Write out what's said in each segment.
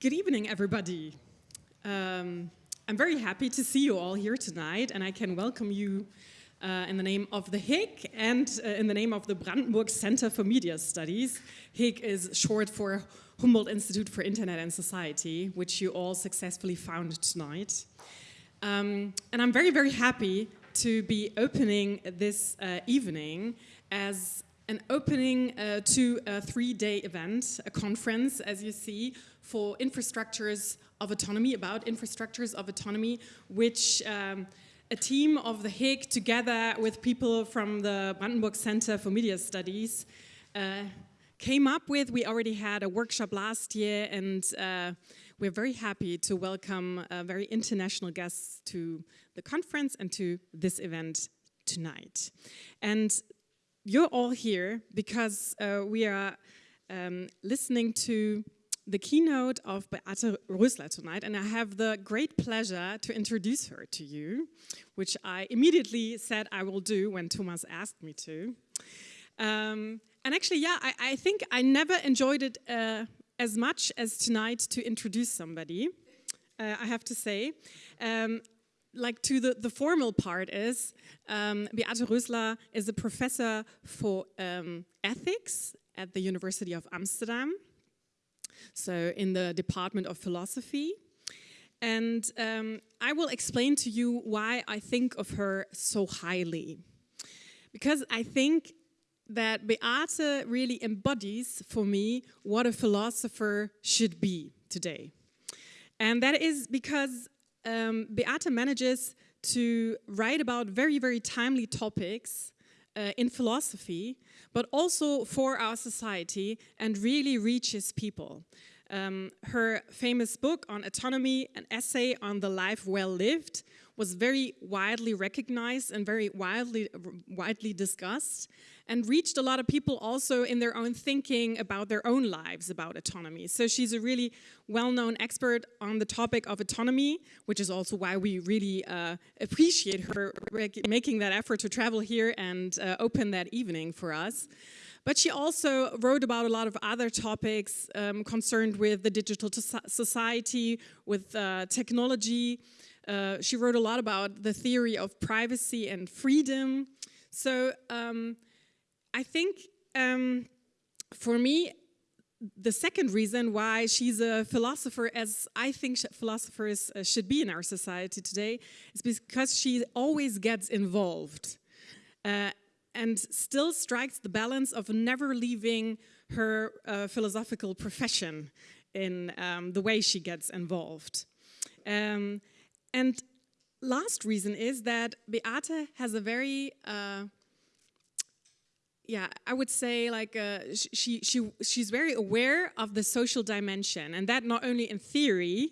Good evening, everybody. Um, I'm very happy to see you all here tonight, and I can welcome you uh, in the name of the HIG and uh, in the name of the Brandenburg Center for Media Studies. HIG is short for Humboldt Institute for Internet and Society, which you all successfully founded tonight. Um, and I'm very, very happy to be opening this uh, evening as an opening uh, to a three-day event, a conference, as you see, for infrastructures of autonomy, about infrastructures of autonomy, which um, a team of the Hague together with people from the Brandenburg Center for Media Studies, uh, came up with. We already had a workshop last year, and uh, we're very happy to welcome uh, very international guests to the conference and to this event tonight. And you're all here because uh, we are um, listening to the keynote of Beate Rössler tonight, and I have the great pleasure to introduce her to you, which I immediately said I will do when Thomas asked me to. Um, and actually, yeah, I, I, think I never enjoyed it uh, as much as tonight to introduce somebody, uh, I have to say. Um, like to the, the formal part is, um, Beate Rössler is a professor for um, ethics at the University of Amsterdam, so in the Department of Philosophy. And um, I will explain to you why I think of her so highly. Because I think that Beate really embodies for me what a philosopher should be today. And that is because um, Beate manages to write about very, very timely topics uh, in philosophy, but also for our society and really reaches people. Um, her famous book on autonomy, an essay on the life well lived, was very widely recognized and very widely, widely discussed and reached a lot of people also in their own thinking about their own lives about autonomy. So she's a really well-known expert on the topic of autonomy, which is also why we really uh, appreciate her making that effort to travel here and uh, open that evening for us. But she also wrote about a lot of other topics um, concerned with the digital society, with uh, technology. Uh, she wrote a lot about the theory of privacy and freedom. So um, I think um, for me, the second reason why she's a philosopher, as I think philosophers uh, should be in our society today, is because she always gets involved uh, and still strikes the balance of never leaving her uh, philosophical profession in um, the way she gets involved. Um, and last reason is that Beate has a very uh, yeah, I would say like uh, she she she's very aware of the social dimension, and that not only in theory,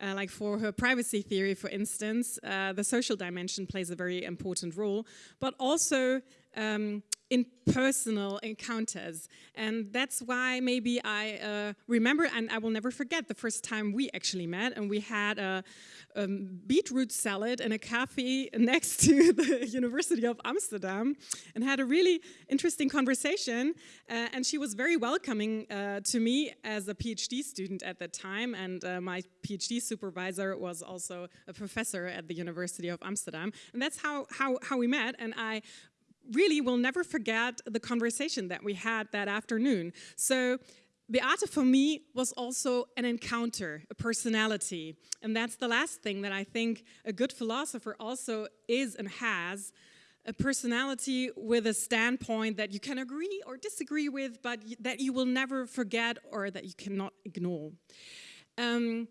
uh, like for her privacy theory, for instance, uh, the social dimension plays a very important role, but also um, in personal encounters. And that's why maybe I uh, remember, and I will never forget the first time we actually met, and we had a, beetroot salad in a cafe next to the University of Amsterdam, and had a really interesting conversation. Uh, and she was very welcoming uh, to me as a PhD student at that time, and uh, my PhD supervisor was also a professor at the University of Amsterdam. And that's how, how, how we met, and I really will never forget the conversation that we had that afternoon. So Beate for me was also an encounter, a personality. And that's the last thing that I think a good philosopher also is and has, a personality with a standpoint that you can agree or disagree with, but that you will never forget or that you cannot ignore. Um,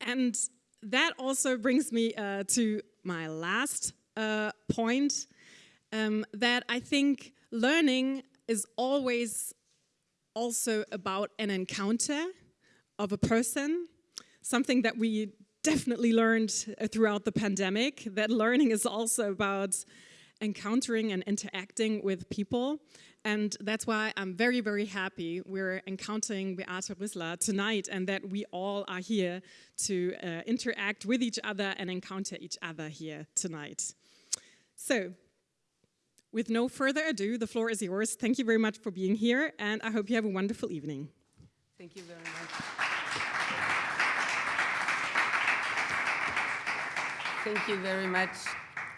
and that also brings me uh, to my last uh, point, um, that I think learning is always also about an encounter of a person, something that we definitely learned uh, throughout the pandemic, that learning is also about encountering and interacting with people. And that's why I'm very, very happy we're encountering Beate Rössler tonight and that we all are here to uh, interact with each other and encounter each other here tonight. So with no further ado, the floor is yours. Thank you very much for being here, and I hope you have a wonderful evening. Thank you very much. Thank you very much.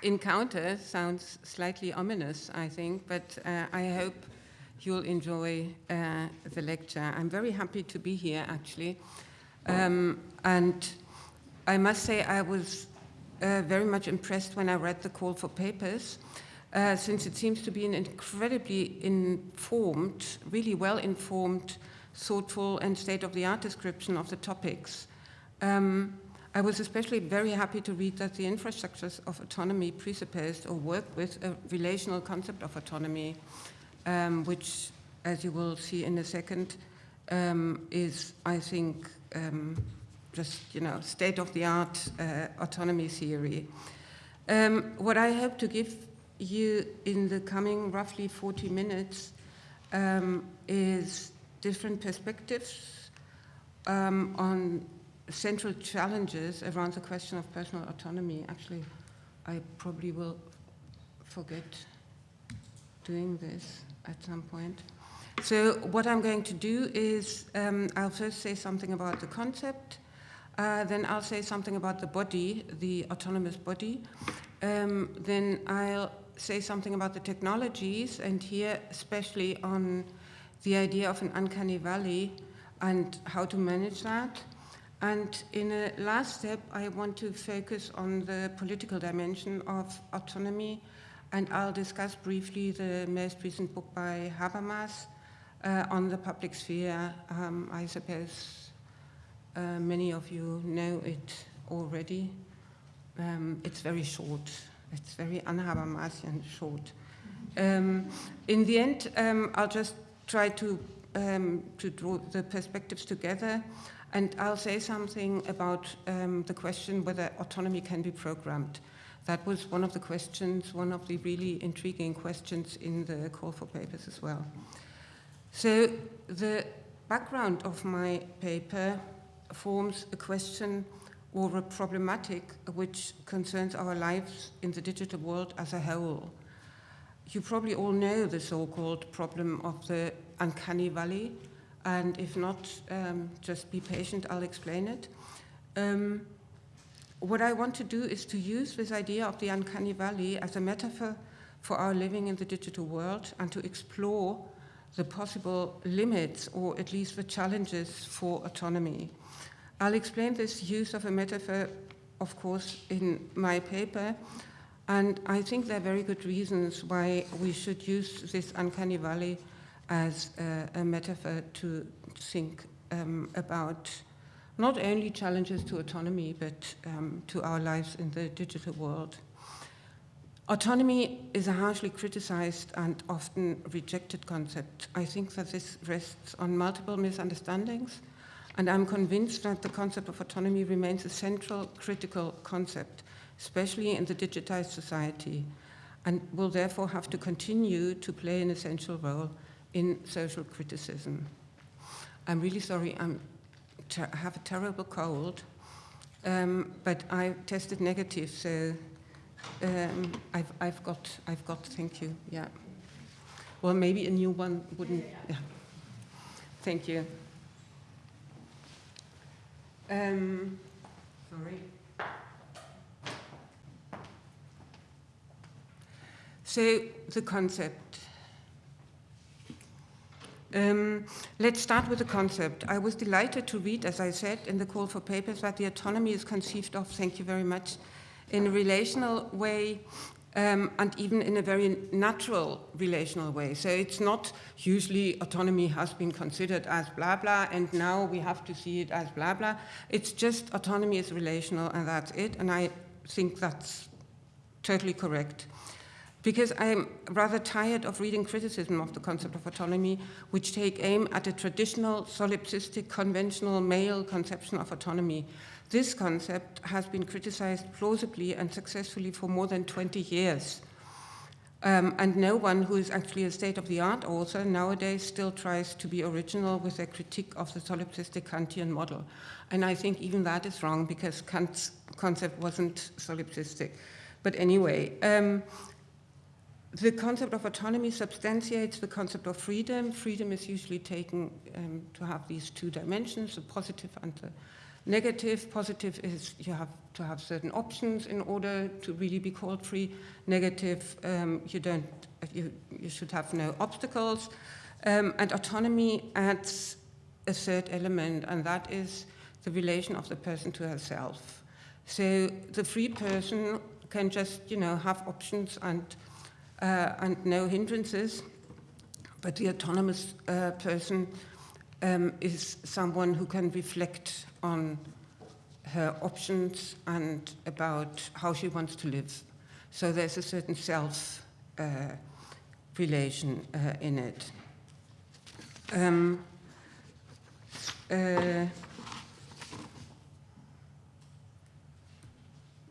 Encounter sounds slightly ominous, I think, but uh, I hope you'll enjoy uh, the lecture. I'm very happy to be here, actually. Um, and I must say I was uh, very much impressed when I read the call for papers uh, since it seems to be an incredibly informed, really well-informed, thoughtful and state-of-the-art description of the topics. Um, I was especially very happy to read that the infrastructures of autonomy presupposed or work with a relational concept of autonomy, um, which, as you will see in a second, um, is, I think, um, just, you know, state-of-the-art uh, autonomy theory. Um, what I hope to give you in the coming roughly 40 minutes um, is different perspectives um, on central challenges around the question of personal autonomy. Actually, I probably will forget doing this at some point. So what I'm going to do is um, I'll first say something about the concept, uh, then I'll say something about the body, the autonomous body. Um, then I'll say something about the technologies, and here especially on the idea of an uncanny valley and how to manage that. And in a last step, I want to focus on the political dimension of autonomy, and I'll discuss briefly the most recent book by Habermas uh, on the public sphere. Um, I suppose uh, many of you know it already. Um, it's very short. It's very un-Habermasian short. Um, in the end, um, I'll just try to, um, to draw the perspectives together and I'll say something about um, the question whether autonomy can be programmed. That was one of the questions, one of the really intriguing questions in the call for papers as well. So the background of my paper forms a question or a problematic which concerns our lives in the digital world as a whole. You probably all know the so-called problem of the uncanny valley, and if not, um, just be patient, I'll explain it. Um, what I want to do is to use this idea of the uncanny valley as a metaphor for our living in the digital world and to explore the possible limits or at least the challenges for autonomy. I'll explain this use of a metaphor, of course, in my paper, and I think there are very good reasons why we should use this uncanny valley as a, a metaphor to think um, about not only challenges to autonomy, but um, to our lives in the digital world. Autonomy is a harshly criticized and often rejected concept. I think that this rests on multiple misunderstandings, and I'm convinced that the concept of autonomy remains a central critical concept, especially in the digitized society, and will therefore have to continue to play an essential role in social criticism. I'm really sorry, I'm I have a terrible cold, um, but I tested negative, so um, I've, I've, got, I've got, thank you, yeah. Well, maybe a new one wouldn't, yeah. Thank you. Um, sorry. So the concept um, let's start with the concept. I was delighted to read, as I said, in the call for papers that the autonomy is conceived of, thank you very much, in a relational way um, and even in a very natural relational way. So it's not usually autonomy has been considered as blah blah and now we have to see it as blah blah. It's just autonomy is relational and that's it. And I think that's totally correct because I'm rather tired of reading criticism of the concept of autonomy, which take aim at a traditional, solipsistic, conventional male conception of autonomy. This concept has been criticized plausibly and successfully for more than 20 years. Um, and no one who is actually a state-of-the-art author nowadays still tries to be original with their critique of the solipsistic Kantian model. And I think even that is wrong because Kant's concept wasn't solipsistic. But anyway, um, the concept of autonomy substantiates the concept of freedom. Freedom is usually taken um, to have these two dimensions, the positive and the Negative, positive is you have to have certain options in order to really be called free. Negative, um, you don't, you, you should have no obstacles. Um, and autonomy adds a third element, and that is the relation of the person to herself. So the free person can just, you know, have options and, uh, and no hindrances, but the autonomous uh, person um, is someone who can reflect on her options and about how she wants to live. So there's a certain self uh, relation uh, in it. Um, uh,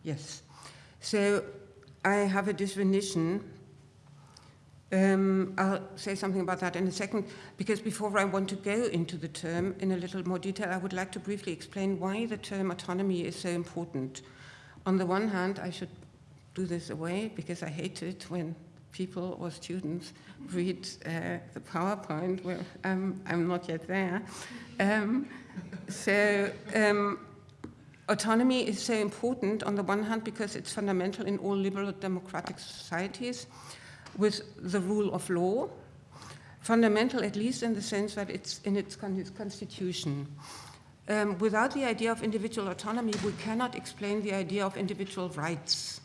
yes. So I have a definition. Um, I'll say something about that in a second, because before I want to go into the term in a little more detail, I would like to briefly explain why the term autonomy is so important. On the one hand, I should do this away, because I hate it when people or students read uh, the PowerPoint. Well, I'm, I'm not yet there. Um, so um, autonomy is so important on the one hand because it's fundamental in all liberal democratic societies with the rule of law, fundamental at least in the sense that it's in its, con constitution. Um, without the idea of individual autonomy, we cannot explain the idea of individual rights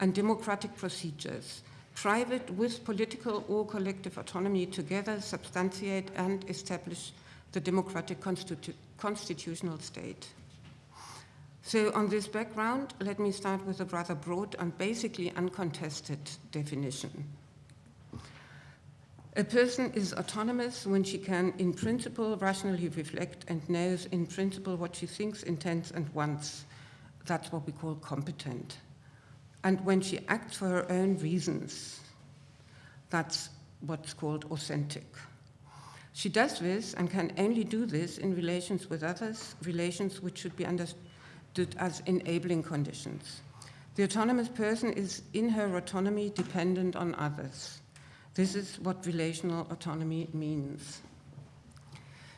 and democratic procedures. Private with political or collective autonomy together substantiate and establish the democratic constitu constitutional state. So on this background, let me start with a rather broad and basically uncontested definition. A person is autonomous when she can, in principle, rationally reflect and knows in principle what she thinks, intends, and wants. That's what we call competent. And when she acts for her own reasons, that's what's called authentic. She does this and can only do this in relations with others, relations which should be understood as enabling conditions. The autonomous person is in her autonomy dependent on others. This is what relational autonomy means.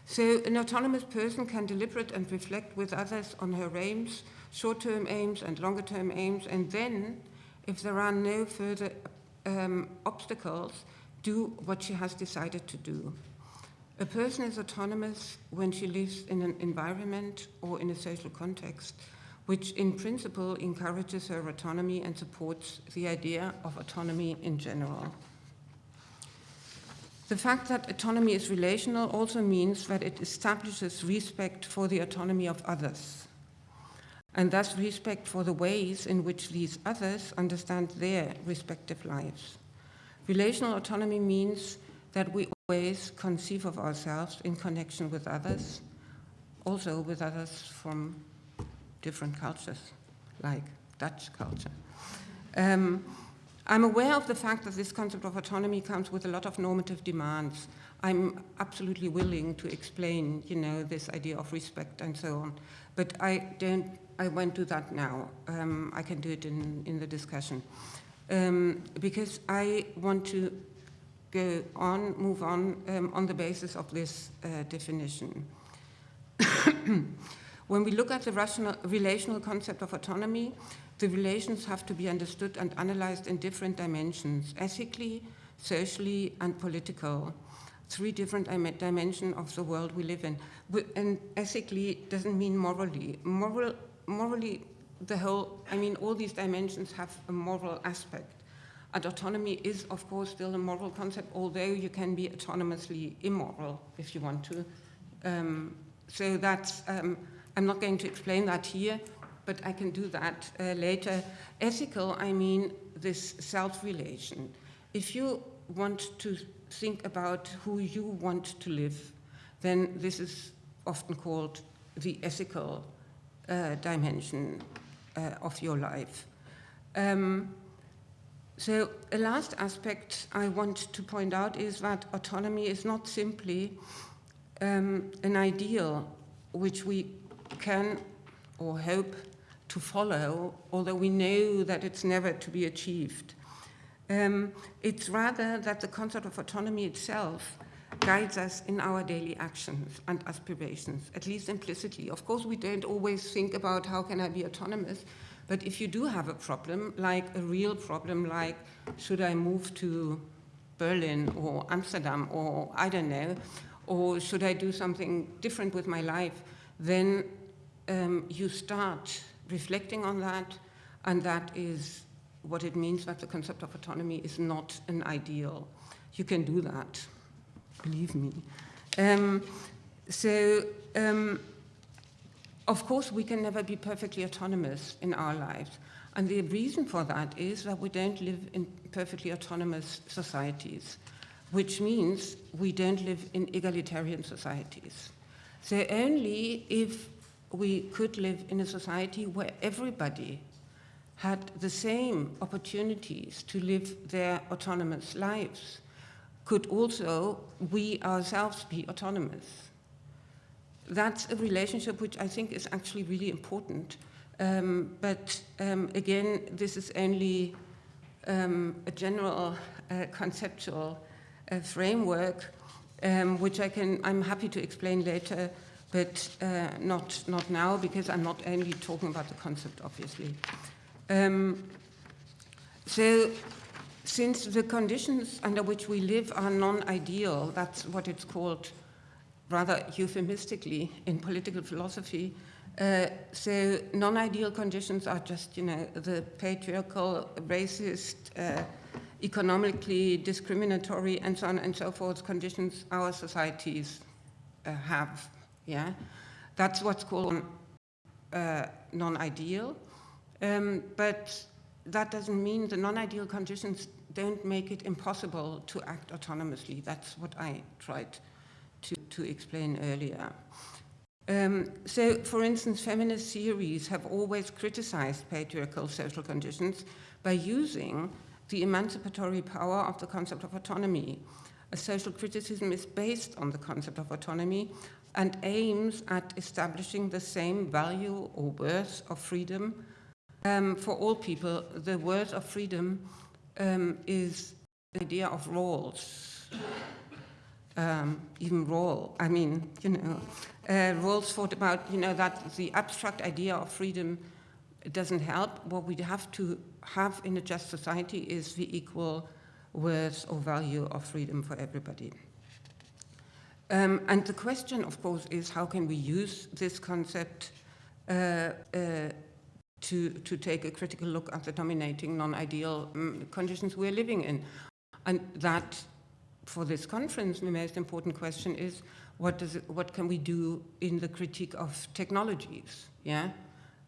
So an autonomous person can deliberate and reflect with others on her aims, short-term aims and longer-term aims, and then, if there are no further um, obstacles, do what she has decided to do. A person is autonomous when she lives in an environment or in a social context which in principle encourages her autonomy and supports the idea of autonomy in general. The fact that autonomy is relational also means that it establishes respect for the autonomy of others, and thus respect for the ways in which these others understand their respective lives. Relational autonomy means that we always conceive of ourselves in connection with others, also with others from different cultures, like Dutch culture. Um, I'm aware of the fact that this concept of autonomy comes with a lot of normative demands. I'm absolutely willing to explain, you know, this idea of respect and so on. But I don't, I won't do that now. Um, I can do it in, in the discussion. Um, because I want to go on, move on, um, on the basis of this uh, definition. when we look at the rational, relational concept of autonomy, the relations have to be understood and analyzed in different dimensions, ethically, socially, and political. Three different dimensions of the world we live in. And ethically doesn't mean morally. Moral, morally, the whole, I mean, all these dimensions have a moral aspect. And autonomy is, of course, still a moral concept, although you can be autonomously immoral if you want to. Um, so that's, um, I'm not going to explain that here, but I can do that uh, later. Ethical, I mean this self-relation. If you want to think about who you want to live, then this is often called the ethical uh, dimension uh, of your life. Um, so a last aspect I want to point out is that autonomy is not simply um, an ideal which we can or hope to follow, although we know that it's never to be achieved. Um, it's rather that the concept of autonomy itself guides us in our daily actions and aspirations, at least implicitly. Of course, we don't always think about how can I be autonomous, but if you do have a problem, like a real problem, like should I move to Berlin or Amsterdam or I don't know, or should I do something different with my life, then um, you start reflecting on that, and that is what it means that the concept of autonomy is not an ideal. You can do that, believe me. Um, so, um, of course, we can never be perfectly autonomous in our lives. And the reason for that is that we don't live in perfectly autonomous societies, which means we don't live in egalitarian societies. So only if we could live in a society where everybody had the same opportunities to live their autonomous lives, could also we ourselves be autonomous. That's a relationship which I think is actually really important. Um, but um, again, this is only um, a general uh, conceptual uh, framework, um, which I can, I'm happy to explain later, but uh, not, not now, because I'm not only talking about the concept, obviously. Um, so since the conditions under which we live are non-ideal, that's what it's called rather euphemistically in political philosophy, uh, so non-ideal conditions are just, you know, the patriarchal, racist, uh, economically discriminatory, and so on and so forth conditions our societies uh, have. Yeah, that's what's called uh, non-ideal. Um, but that doesn't mean the non-ideal conditions don't make it impossible to act autonomously. That's what I tried to, to explain earlier. Um, so, for instance, feminist theories have always criticized patriarchal social conditions by using the emancipatory power of the concept of autonomy. A social criticism is based on the concept of autonomy and aims at establishing the same value or worth of freedom um, for all people. The worth of freedom um, is the idea of Rawls, um, even role. I mean, you know, uh, Rawls thought about, you know, that the abstract idea of freedom doesn't help. What we have to have in a just society is the equal worth or value of freedom for everybody. Um, and the question, of course, is how can we use this concept uh, uh, to, to take a critical look at the dominating non-ideal um, conditions we're living in. And that, for this conference, the most important question is, what, does it, what can we do in the critique of technologies, yeah?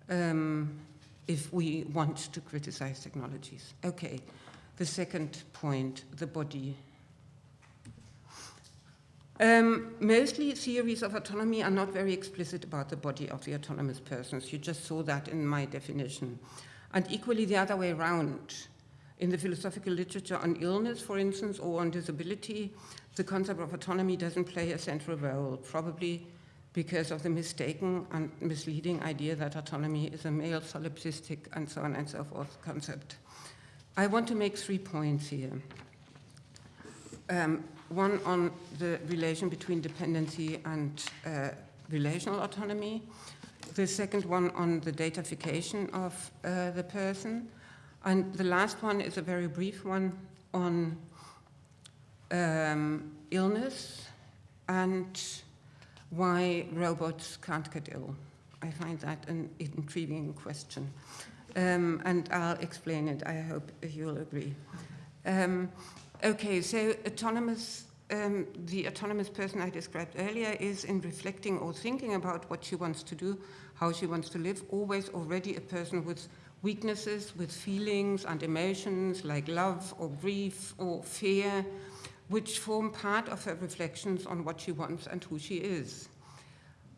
Um, if we want to criticize technologies. Okay, the second point, the body um, mostly theories of autonomy are not very explicit about the body of the autonomous persons. You just saw that in my definition. And equally the other way around. In the philosophical literature on illness, for instance, or on disability, the concept of autonomy doesn't play a central role, probably because of the mistaken and misleading idea that autonomy is a male solipsistic and so on and so forth concept. I want to make three points here. Um, one on the relation between dependency and uh, relational autonomy, the second one on the datafication of uh, the person, and the last one is a very brief one on um, illness and why robots can't get ill. I find that an intriguing question. Um, and I'll explain it. I hope you'll agree. Um, Okay, so autonomous, um, the autonomous person I described earlier is in reflecting or thinking about what she wants to do, how she wants to live, always already a person with weaknesses, with feelings and emotions like love or grief or fear, which form part of her reflections on what she wants and who she is.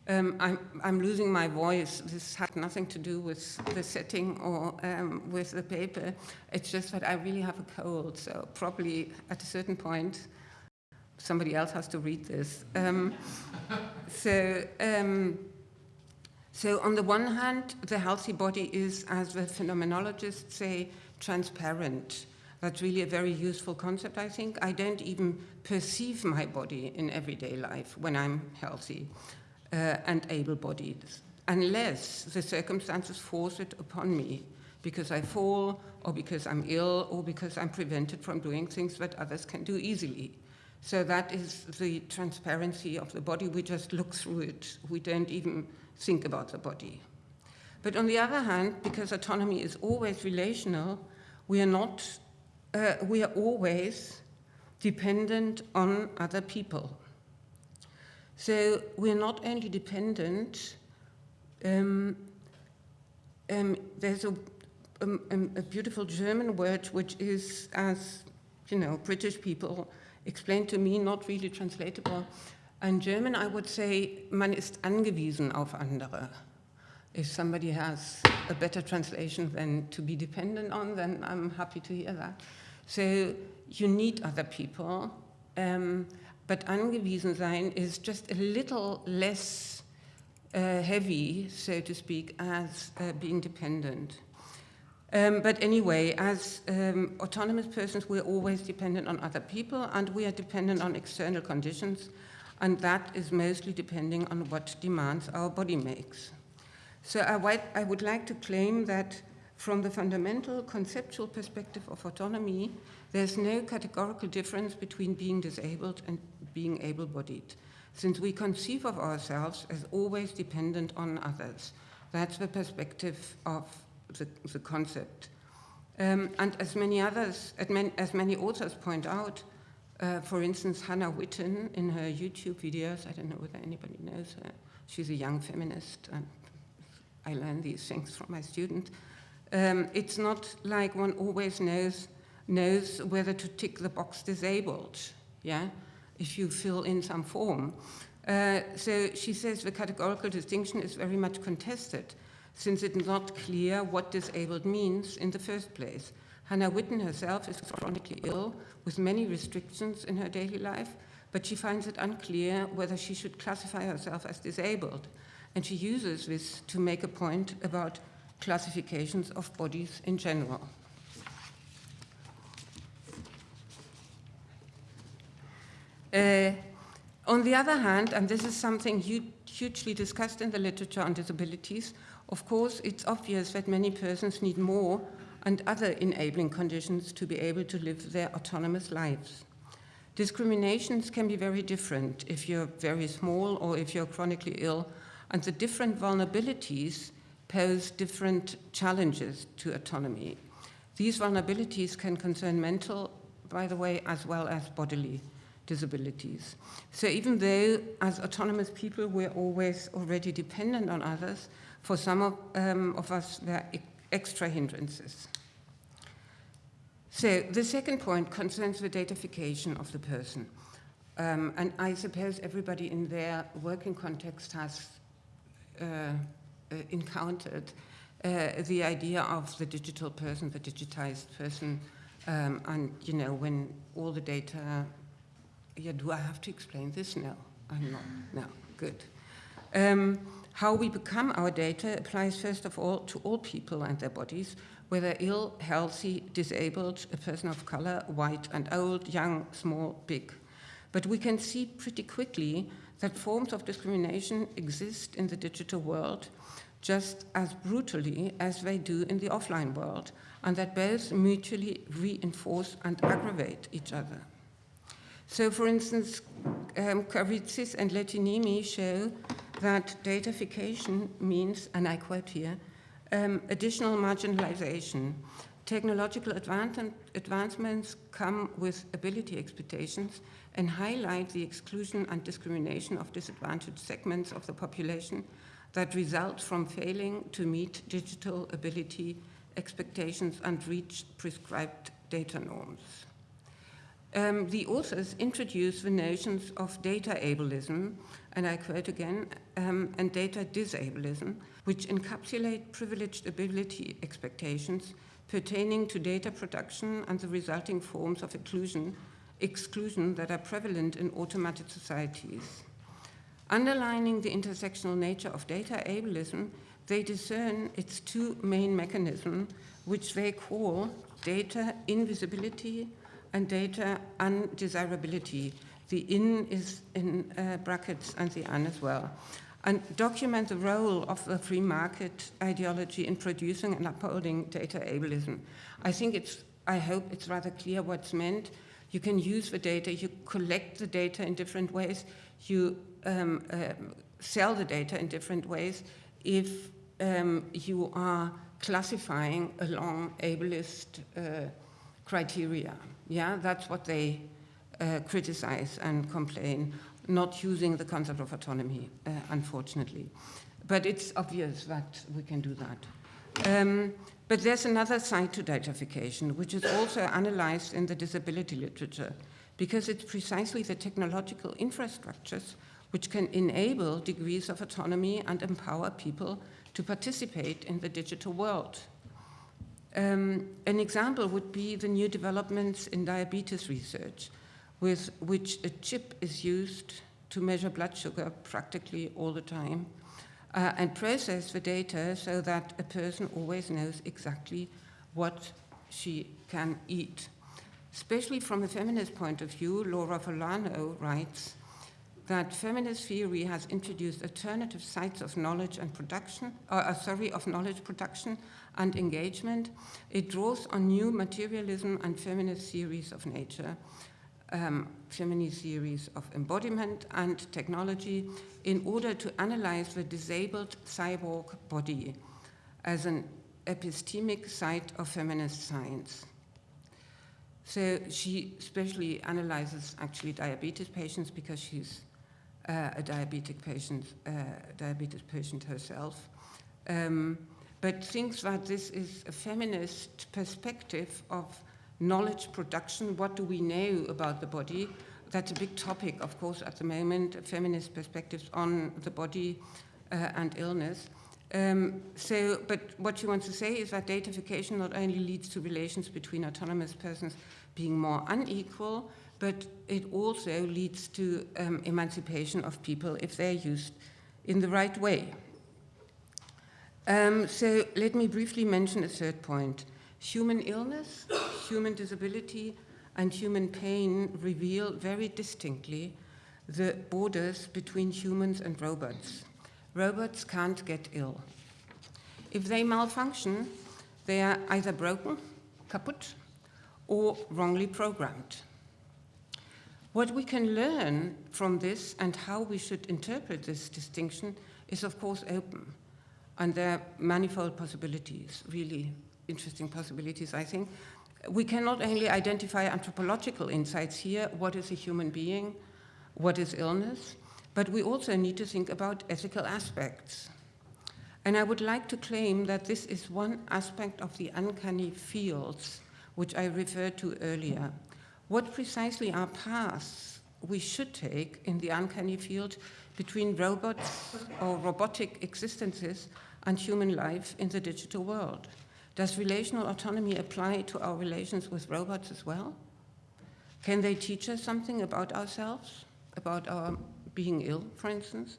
Um, I'm, I'm, losing my voice. This had nothing to do with the setting or um, with the paper. It's just that I really have a cold, so probably at a certain point, somebody else has to read this. Um, so, um, so on the one hand, the healthy body is, as the phenomenologists say, transparent. That's really a very useful concept, I think. I don't even perceive my body in everyday life when I'm healthy and able-bodied, unless the circumstances force it upon me because I fall or because I'm ill or because I'm prevented from doing things that others can do easily. So that is the transparency of the body. We just look through it. We don't even think about the body. But on the other hand, because autonomy is always relational, we are not, uh, we are always dependent on other people. So we're not only dependent, um, um, there's a, um, um, a beautiful German word which is, as you know, British people explained to me, not really translatable. In German, I would say, man ist angewiesen auf andere. If somebody has a better translation than to be dependent on, then I'm happy to hear that. So you need other people, um, but angewiesen sein is just a little less uh, heavy, so to speak, as uh, being dependent. Um, but anyway, as um, autonomous persons, we're always dependent on other people and we are dependent on external conditions, and that is mostly depending on what demands our body makes. So I, I would like to claim that from the fundamental conceptual perspective of autonomy, there's no categorical difference between being disabled and being able-bodied, since we conceive of ourselves as always dependent on others. That's the perspective of the, the concept. Um, and as many others, as many authors point out, uh, for instance, Hannah Witton in her YouTube videos, I don't know whether anybody knows her, she's a young feminist, and I learn these things from my student. Um, it's not like one always knows, knows whether to tick the box disabled, yeah, if you fill in some form. Uh, so she says the categorical distinction is very much contested since it's not clear what disabled means in the first place. Hannah Witton herself is chronically ill with many restrictions in her daily life, but she finds it unclear whether she should classify herself as disabled. And she uses this to make a point about classifications of bodies in general. Uh, on the other hand, and this is something hugely discussed in the literature on disabilities, of course, it's obvious that many persons need more and other enabling conditions to be able to live their autonomous lives. Discriminations can be very different if you're very small or if you're chronically ill, and the different vulnerabilities pose different challenges to autonomy. These vulnerabilities can concern mental, by the way, as well as bodily disabilities. So even though as autonomous people we're always already dependent on others, for some of, um, of us, there are extra hindrances. So the second point concerns the datafication of the person. Um, and I suppose everybody in their working context has uh, uh, encountered uh, the idea of the digital person, the digitized person, um, and you know, when all the data, yeah, do I have to explain this? No, I'm not, no, good. Um, how we become our data applies first of all to all people and their bodies, whether ill, healthy, disabled, a person of color, white and old, young, small, big. But we can see pretty quickly that forms of discrimination exist in the digital world just as brutally as they do in the offline world, and that both mutually reinforce and aggravate each other. So, for instance, um, and Lehtiniemi show that datafication means, and I quote here, um, additional marginalization. Technological advancements come with ability expectations and highlight the exclusion and discrimination of disadvantaged segments of the population that result from failing to meet digital ability expectations and reach prescribed data norms. Um, the authors introduce the notions of data ableism and I quote again, um, and data disableism, which encapsulate privileged ability expectations pertaining to data production and the resulting forms of exclusion, exclusion that are prevalent in automated societies. Underlining the intersectional nature of data ableism, they discern its two main mechanisms, which they call data invisibility and data undesirability. The in is in uh, brackets and the un as well. And document the role of the free market ideology in producing and upholding data ableism. I think it's, I hope it's rather clear what's meant. You can use the data, you collect the data in different ways, you um, uh, sell the data in different ways if um, you are classifying along ableist uh, criteria. Yeah, that's what they uh, criticize and complain, not using the concept of autonomy, uh, unfortunately. But it's obvious that we can do that. Um, but there's another side to datafication, which is also analyzed in the disability literature, because it's precisely the technological infrastructures which can enable degrees of autonomy and empower people to participate in the digital world. Um, an example would be the new developments in diabetes research, with which a chip is used to measure blood sugar practically all the time uh, and process the data so that a person always knows exactly what she can eat. Especially from a feminist point of view, Laura Forlano writes that feminist theory has introduced alternative sites of knowledge and production, uh, sorry, of knowledge production and engagement. It draws on new materialism and feminist theories of nature, um, feminist theories of embodiment and technology in order to analyze the disabled cyborg body as an epistemic site of feminist science. So she especially analyzes actually diabetes patients because she's uh, a diabetic patient, uh, diabetes patient herself, um, but thinks that this is a feminist perspective of knowledge production. What do we know about the body? That's a big topic, of course, at the moment, feminist perspectives on the body uh, and illness. Um, so, but what she wants to say is that datafication not only leads to relations between autonomous persons being more unequal, but it also leads to um, emancipation of people if they're used in the right way. Um, so let me briefly mention a third point. Human illness, human disability, and human pain reveal very distinctly the borders between humans and robots. Robots can't get ill. If they malfunction, they are either broken, kaput, or wrongly programmed. What we can learn from this and how we should interpret this distinction is, of course, open. And there are manifold possibilities, really interesting possibilities, I think. We can not only identify anthropological insights here, what is a human being, what is illness, but we also need to think about ethical aspects. And I would like to claim that this is one aspect of the uncanny fields which I referred to earlier. What precisely are paths we should take in the uncanny field between robots or robotic existences and human life in the digital world? Does relational autonomy apply to our relations with robots as well? Can they teach us something about ourselves, about our being ill, for instance?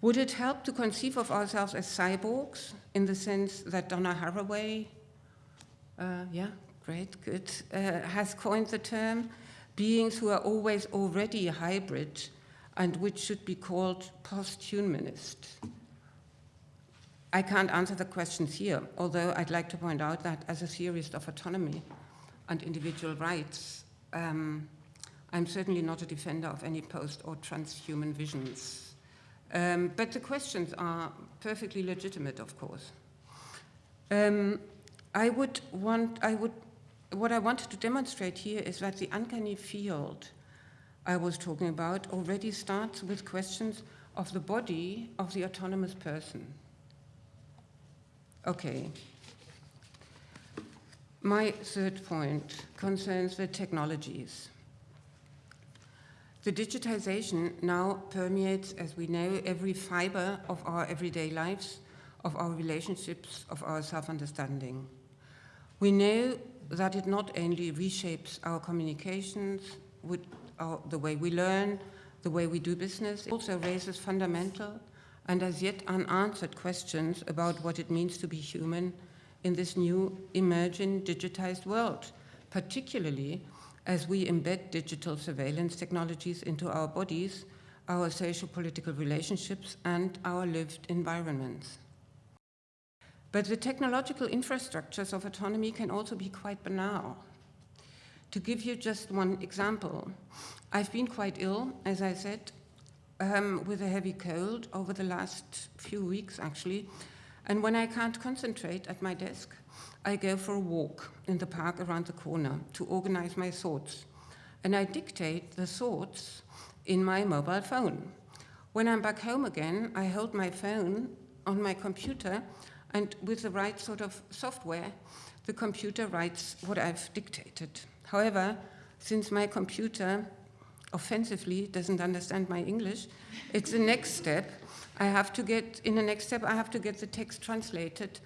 Would it help to conceive of ourselves as cyborgs in the sense that Donna Haraway, uh, yeah, great, good, uh, has coined the term, beings who are always already hybrid and which should be called post-humanist. I can't answer the questions here, although I'd like to point out that as a theorist of autonomy and individual rights, um, I'm certainly not a defender of any post or transhuman visions. Um, but the questions are perfectly legitimate, of course. Um, I would want, I would what I wanted to demonstrate here is that the uncanny field I was talking about already starts with questions of the body of the autonomous person. Okay. My third point concerns the technologies. The digitization now permeates, as we know, every fiber of our everyday lives, of our relationships, of our self-understanding. We know that it not only reshapes our communications, with our, the way we learn, the way we do business, it also raises fundamental and as yet unanswered questions about what it means to be human in this new emerging digitized world, particularly as we embed digital surveillance technologies into our bodies, our social political relationships, and our lived environments. But the technological infrastructures of autonomy can also be quite banal. To give you just one example, I've been quite ill, as I said, um, with a heavy cold over the last few weeks, actually. And when I can't concentrate at my desk, I go for a walk in the park around the corner to organize my thoughts. And I dictate the thoughts in my mobile phone. When I'm back home again, I hold my phone on my computer, and with the right sort of software, the computer writes what I've dictated. However, since my computer offensively doesn't understand my English, it's the next step. I have to get, in the next step, I have to get the text translated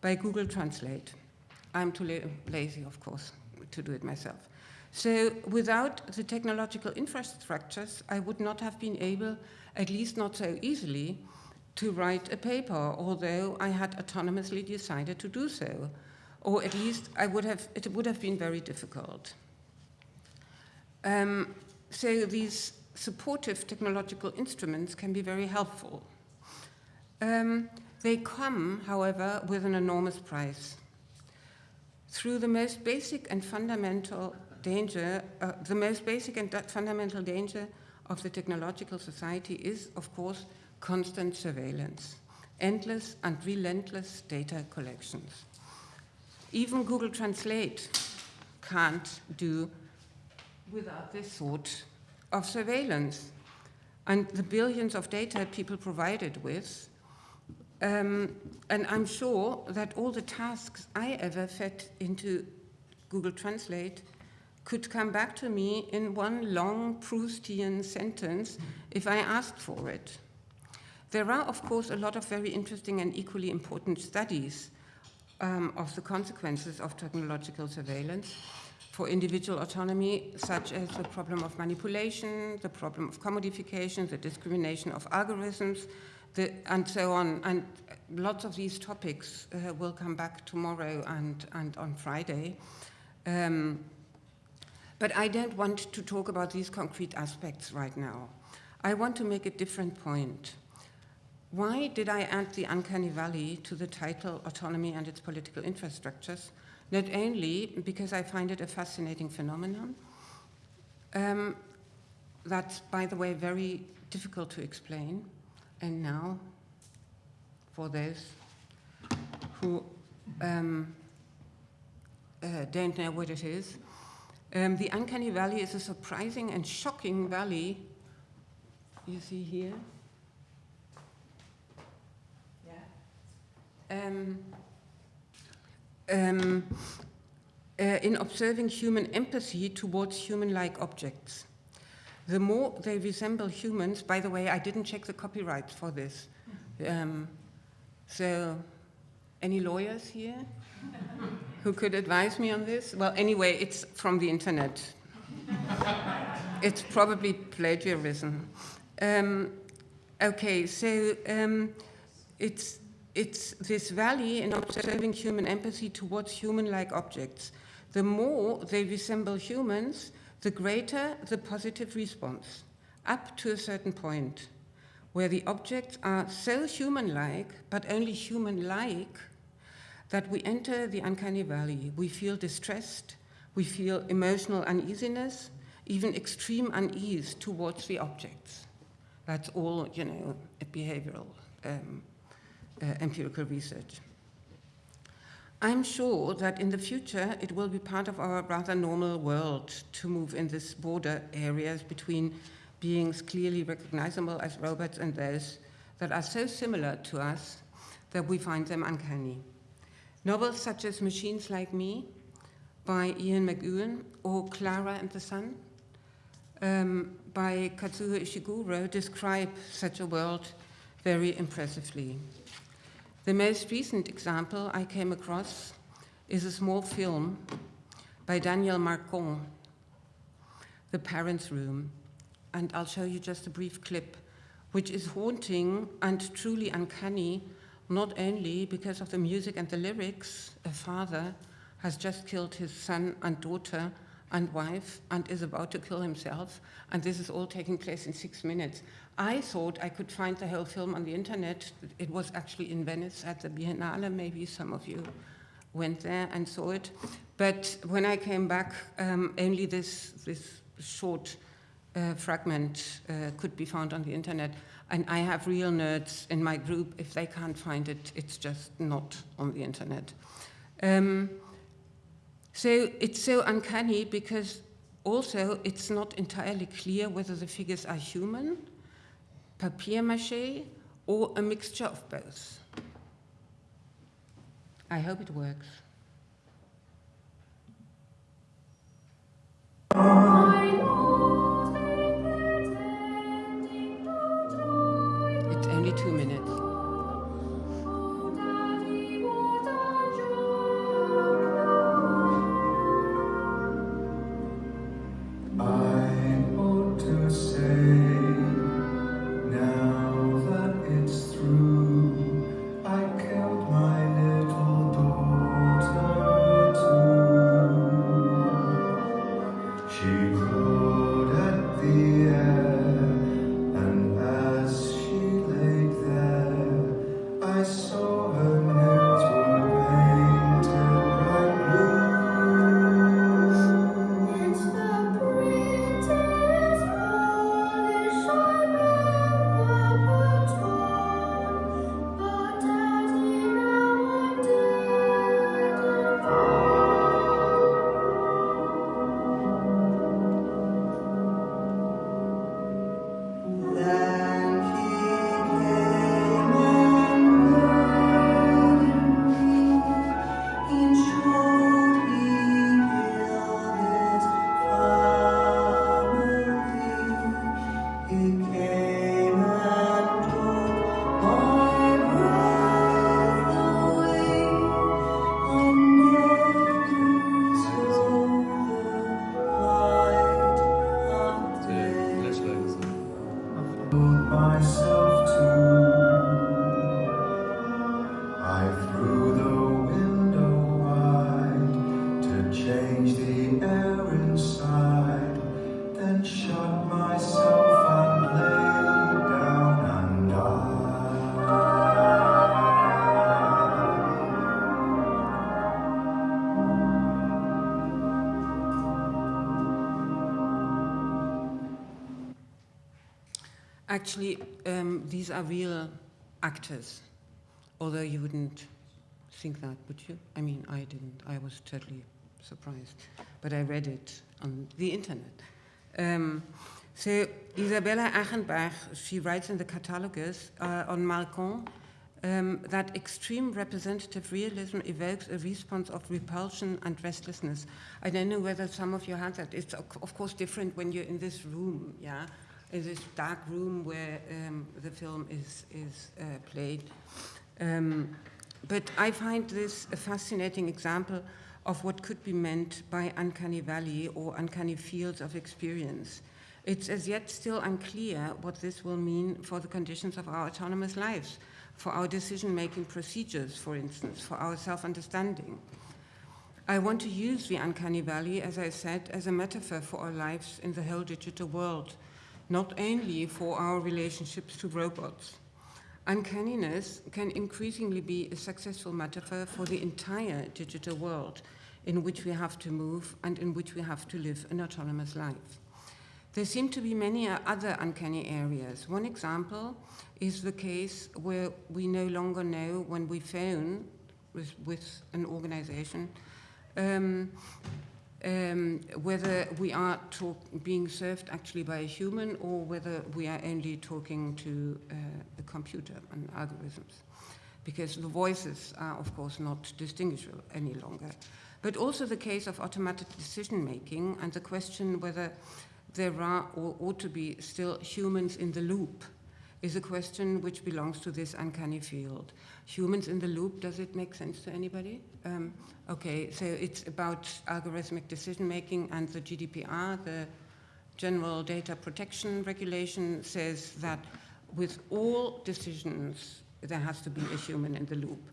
by Google Translate. I'm too la lazy, of course, to do it myself. So without the technological infrastructures, I would not have been able, at least not so easily, to write a paper, although I had autonomously decided to do so. Or at least I would have, it would have been very difficult. Um, so these supportive technological instruments can be very helpful. Um, they come, however, with an enormous price. Through the most basic and fundamental danger, uh, the most basic and fundamental danger of the technological society is, of course, constant surveillance, endless and relentless data collections. Even Google Translate can't do without this sort of surveillance. And the billions of data people provided with, um, and I'm sure that all the tasks I ever fed into Google Translate could come back to me in one long Proustian sentence if I asked for it. There are, of course, a lot of very interesting and equally important studies um, of the consequences of technological surveillance for individual autonomy, such as the problem of manipulation, the problem of commodification, the discrimination of algorithms, the, and so on. And lots of these topics uh, will come back tomorrow and, and on Friday. Um, but I don't want to talk about these concrete aspects right now. I want to make a different point. Why did I add the uncanny valley to the title Autonomy and its Political Infrastructures? Not only because I find it a fascinating phenomenon, um, that's, by the way, very difficult to explain. And now, for those who um, uh, don't know what it is, um, the uncanny valley is a surprising and shocking valley you see here um, um, uh, in observing human empathy towards human-like objects. The more they resemble humans, by the way, I didn't check the copyright for this. Um, so, any lawyers here who could advise me on this? Well, anyway, it's from the internet. it's probably plagiarism. Um, okay, so um, it's it's this valley in observing human empathy towards human-like objects. The more they resemble humans, the greater the positive response, up to a certain point, where the objects are so human-like, but only human-like, that we enter the uncanny valley. We feel distressed, we feel emotional uneasiness, even extreme unease towards the objects. That's all, you know, behavioral um, empirical research. I'm sure that in the future it will be part of our rather normal world to move in these border areas between beings clearly recognizable as robots and those that are so similar to us that we find them uncanny. Novels such as Machines Like Me by Ian McEwan or Clara and the Sun um, by Kazuo Ishiguro describe such a world very impressively. The most recent example I came across is a small film by Daniel Marcon, The Parents' Room. And I'll show you just a brief clip, which is haunting and truly uncanny, not only because of the music and the lyrics, a father has just killed his son and daughter and wife and is about to kill himself, and this is all taking place in six minutes. I thought I could find the whole film on the internet. It was actually in Venice at the Biennale, maybe some of you went there and saw it. But when I came back, um, only this, this short uh, fragment uh, could be found on the internet. And I have real nerds in my group. If they can't find it, it's just not on the internet. Um, so it's so uncanny because also it's not entirely clear whether the figures are human, papier mache, or a mixture of both. I hope it works. It's only two minutes. Actually, um, these are real actors, although you wouldn't think that, would you? I mean, I didn't. I was totally surprised. But I read it on the internet. Um, so, Isabella Achenbach, she writes in the catalogus uh, on Marcon um, that extreme representative realism evokes a response of repulsion and restlessness. I don't know whether some of you had that. It's, of course, different when you're in this room, yeah? In this dark room where um, the film is, is uh, played. Um, but I find this a fascinating example of what could be meant by uncanny valley or uncanny fields of experience. It's as yet still unclear what this will mean for the conditions of our autonomous lives, for our decision-making procedures, for instance, for our self-understanding. I want to use the uncanny valley, as I said, as a metaphor for our lives in the whole digital world, not only for our relationships to robots. Uncanniness can increasingly be a successful metaphor for the entire digital world in which we have to move and in which we have to live an autonomous life. There seem to be many other uncanny areas. One example is the case where we no longer know when we phone with, with an organization um, um, whether we are talk, being served actually by a human or whether we are only talking to uh, the computer and algorithms. Because the voices are, of course, not distinguishable any longer. But also the case of automatic decision making and the question whether there are or ought to be still humans in the loop is a question which belongs to this uncanny field. Humans in the loop, does it make sense to anybody? Um, okay, so it's about algorithmic decision making and the GDPR, the General Data Protection Regulation, says that with all decisions there has to be a human in the loop.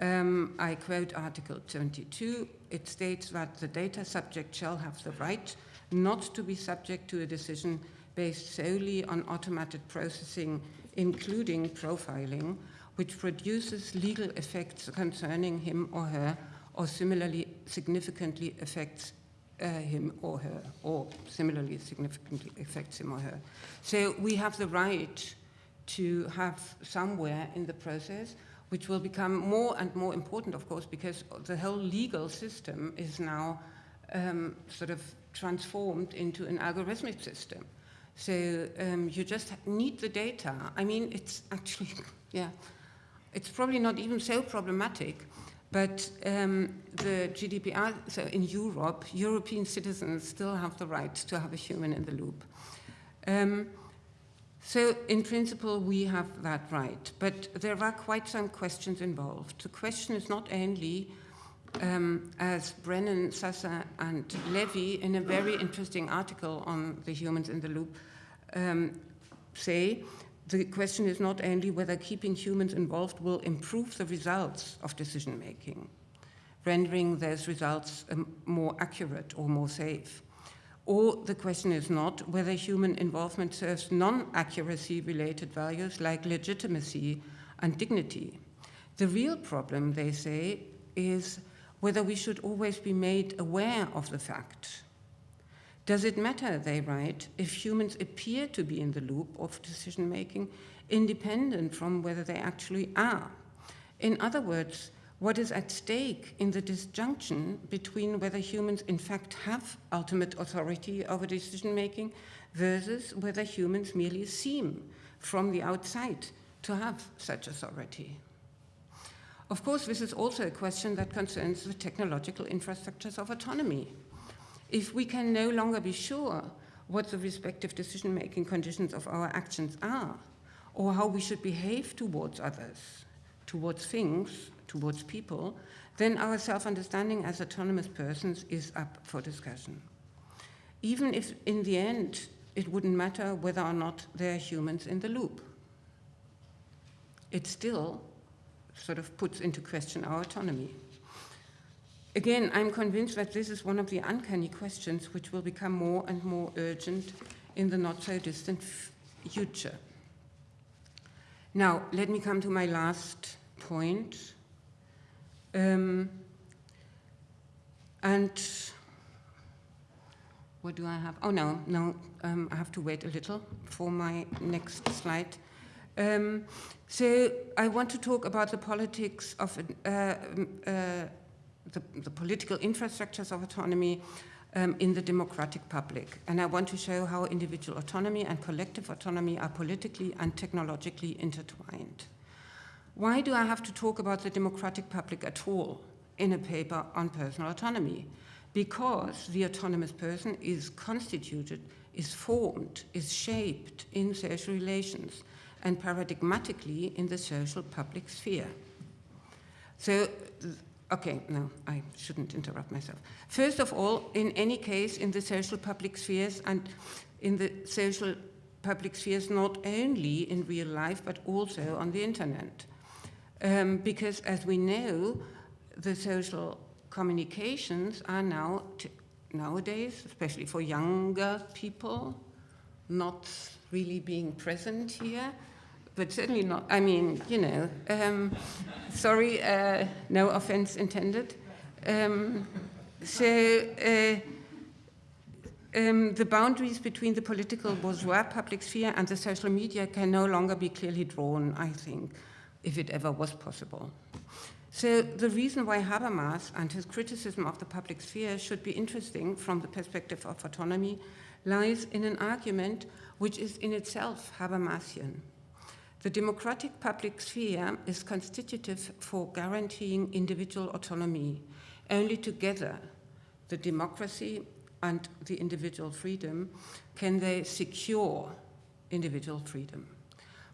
Um, I quote Article 22. It states that the data subject shall have the right not to be subject to a decision based solely on automated processing, including profiling, which produces legal effects concerning him or her, or similarly significantly affects uh, him or her, or similarly significantly affects him or her. So we have the right to have somewhere in the process, which will become more and more important, of course, because the whole legal system is now um, sort of transformed into an algorithmic system. So um, you just need the data. I mean, it's actually, yeah, it's probably not even so problematic, but um, the GDPR, so in Europe, European citizens still have the right to have a human in the loop. Um, so in principle, we have that right, but there are quite some questions involved. The question is not only, um, as Brennan, Sasa, and Levy, in a very interesting article on the humans in the loop, um, say, the question is not only whether keeping humans involved will improve the results of decision making, rendering those results um, more accurate or more safe. Or the question is not whether human involvement serves non-accuracy related values like legitimacy and dignity. The real problem, they say, is whether we should always be made aware of the fact. Does it matter, they write, if humans appear to be in the loop of decision making, independent from whether they actually are? In other words, what is at stake in the disjunction between whether humans in fact have ultimate authority over decision making versus whether humans merely seem from the outside to have such authority. Of course, this is also a question that concerns the technological infrastructures of autonomy. If we can no longer be sure what the respective decision making conditions of our actions are, or how we should behave towards others, towards things, towards people, then our self-understanding as autonomous persons is up for discussion. Even if in the end it wouldn't matter whether or not there are humans in the loop. It still sort of puts into question our autonomy. Again, I'm convinced that this is one of the uncanny questions which will become more and more urgent in the not so distant future. Now, let me come to my last point. Um, and what do I have? Oh, no, no, um, I have to wait a little for my next slide. Um, so I want to talk about the politics of uh, uh, the, the, political infrastructures of autonomy um, in the democratic public. And I want to show how individual autonomy and collective autonomy are politically and technologically intertwined. Why do I have to talk about the democratic public at all in a paper on personal autonomy? Because the autonomous person is constituted, is formed, is shaped in social relations and paradigmatically in the social public sphere. So, okay, no, I shouldn't interrupt myself. First of all, in any case, in the social public spheres and in the social public spheres, not only in real life, but also on the internet. Um, because as we know, the social communications are now, nowadays, especially for younger people, not really being present here, but certainly not, I mean, you know, um, sorry, uh, no offense intended. Um, so, uh, um, the boundaries between the political bourgeois public sphere and the social media can no longer be clearly drawn, I think if it ever was possible. So the reason why Habermas and his criticism of the public sphere should be interesting from the perspective of autonomy lies in an argument which is in itself Habermasian. The democratic public sphere is constitutive for guaranteeing individual autonomy. Only together, the democracy and the individual freedom, can they secure individual freedom.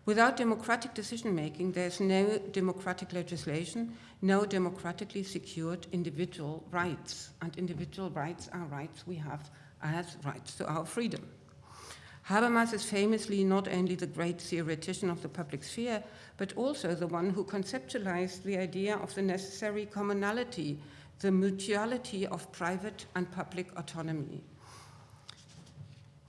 Without democratic decision making, there's no democratic legislation, no democratically secured individual rights. And individual rights are rights we have as rights to our freedom. Habermas is famously not only the great theoretician of the public sphere, but also the one who conceptualized the idea of the necessary commonality, the mutuality of private and public autonomy.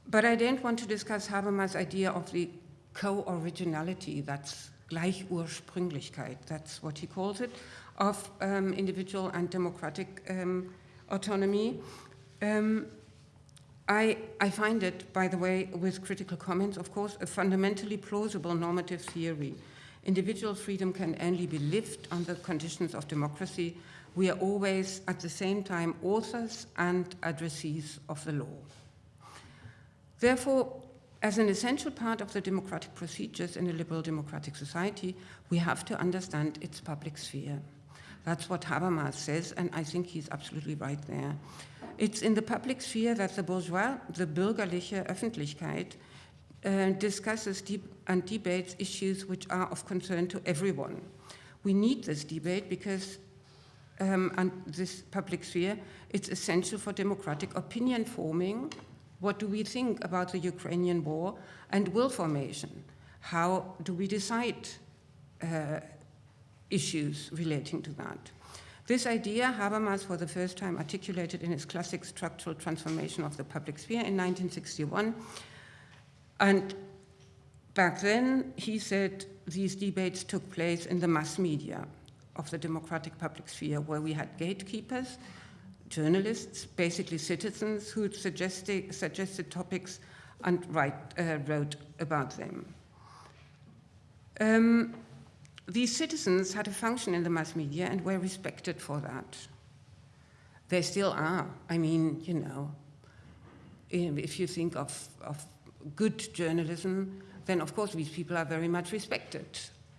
But I don't want to discuss Habermas' idea of the co-originality, that's Gleichursprünglichkeit, that's what he calls it, of um, individual and democratic um, autonomy. Um, I, I, find it, by the way, with critical comments, of course, a fundamentally plausible normative theory. Individual freedom can only be lived under conditions of democracy. We are always, at the same time, authors and addressees of the law. Therefore, as an essential part of the democratic procedures in a liberal democratic society, we have to understand its public sphere. That's what Habermas says, and I think he's absolutely right there. It's in the public sphere that the bourgeois, the bürgerliche Öffentlichkeit, uh, discusses and debates issues which are of concern to everyone. We need this debate because um, and this public sphere, it's essential for democratic opinion forming. What do we think about the Ukrainian war and will formation? How do we decide uh, issues relating to that? This idea, Habermas for the first time articulated in his classic structural transformation of the public sphere in 1961. And back then, he said these debates took place in the mass media of the democratic public sphere, where we had gatekeepers, journalists, basically citizens who suggested, suggested topics and write, uh, wrote about them. Um, these citizens had a function in the mass media and were respected for that. They still are. I mean, you know, if you think of, of good journalism, then of course these people are very much respected.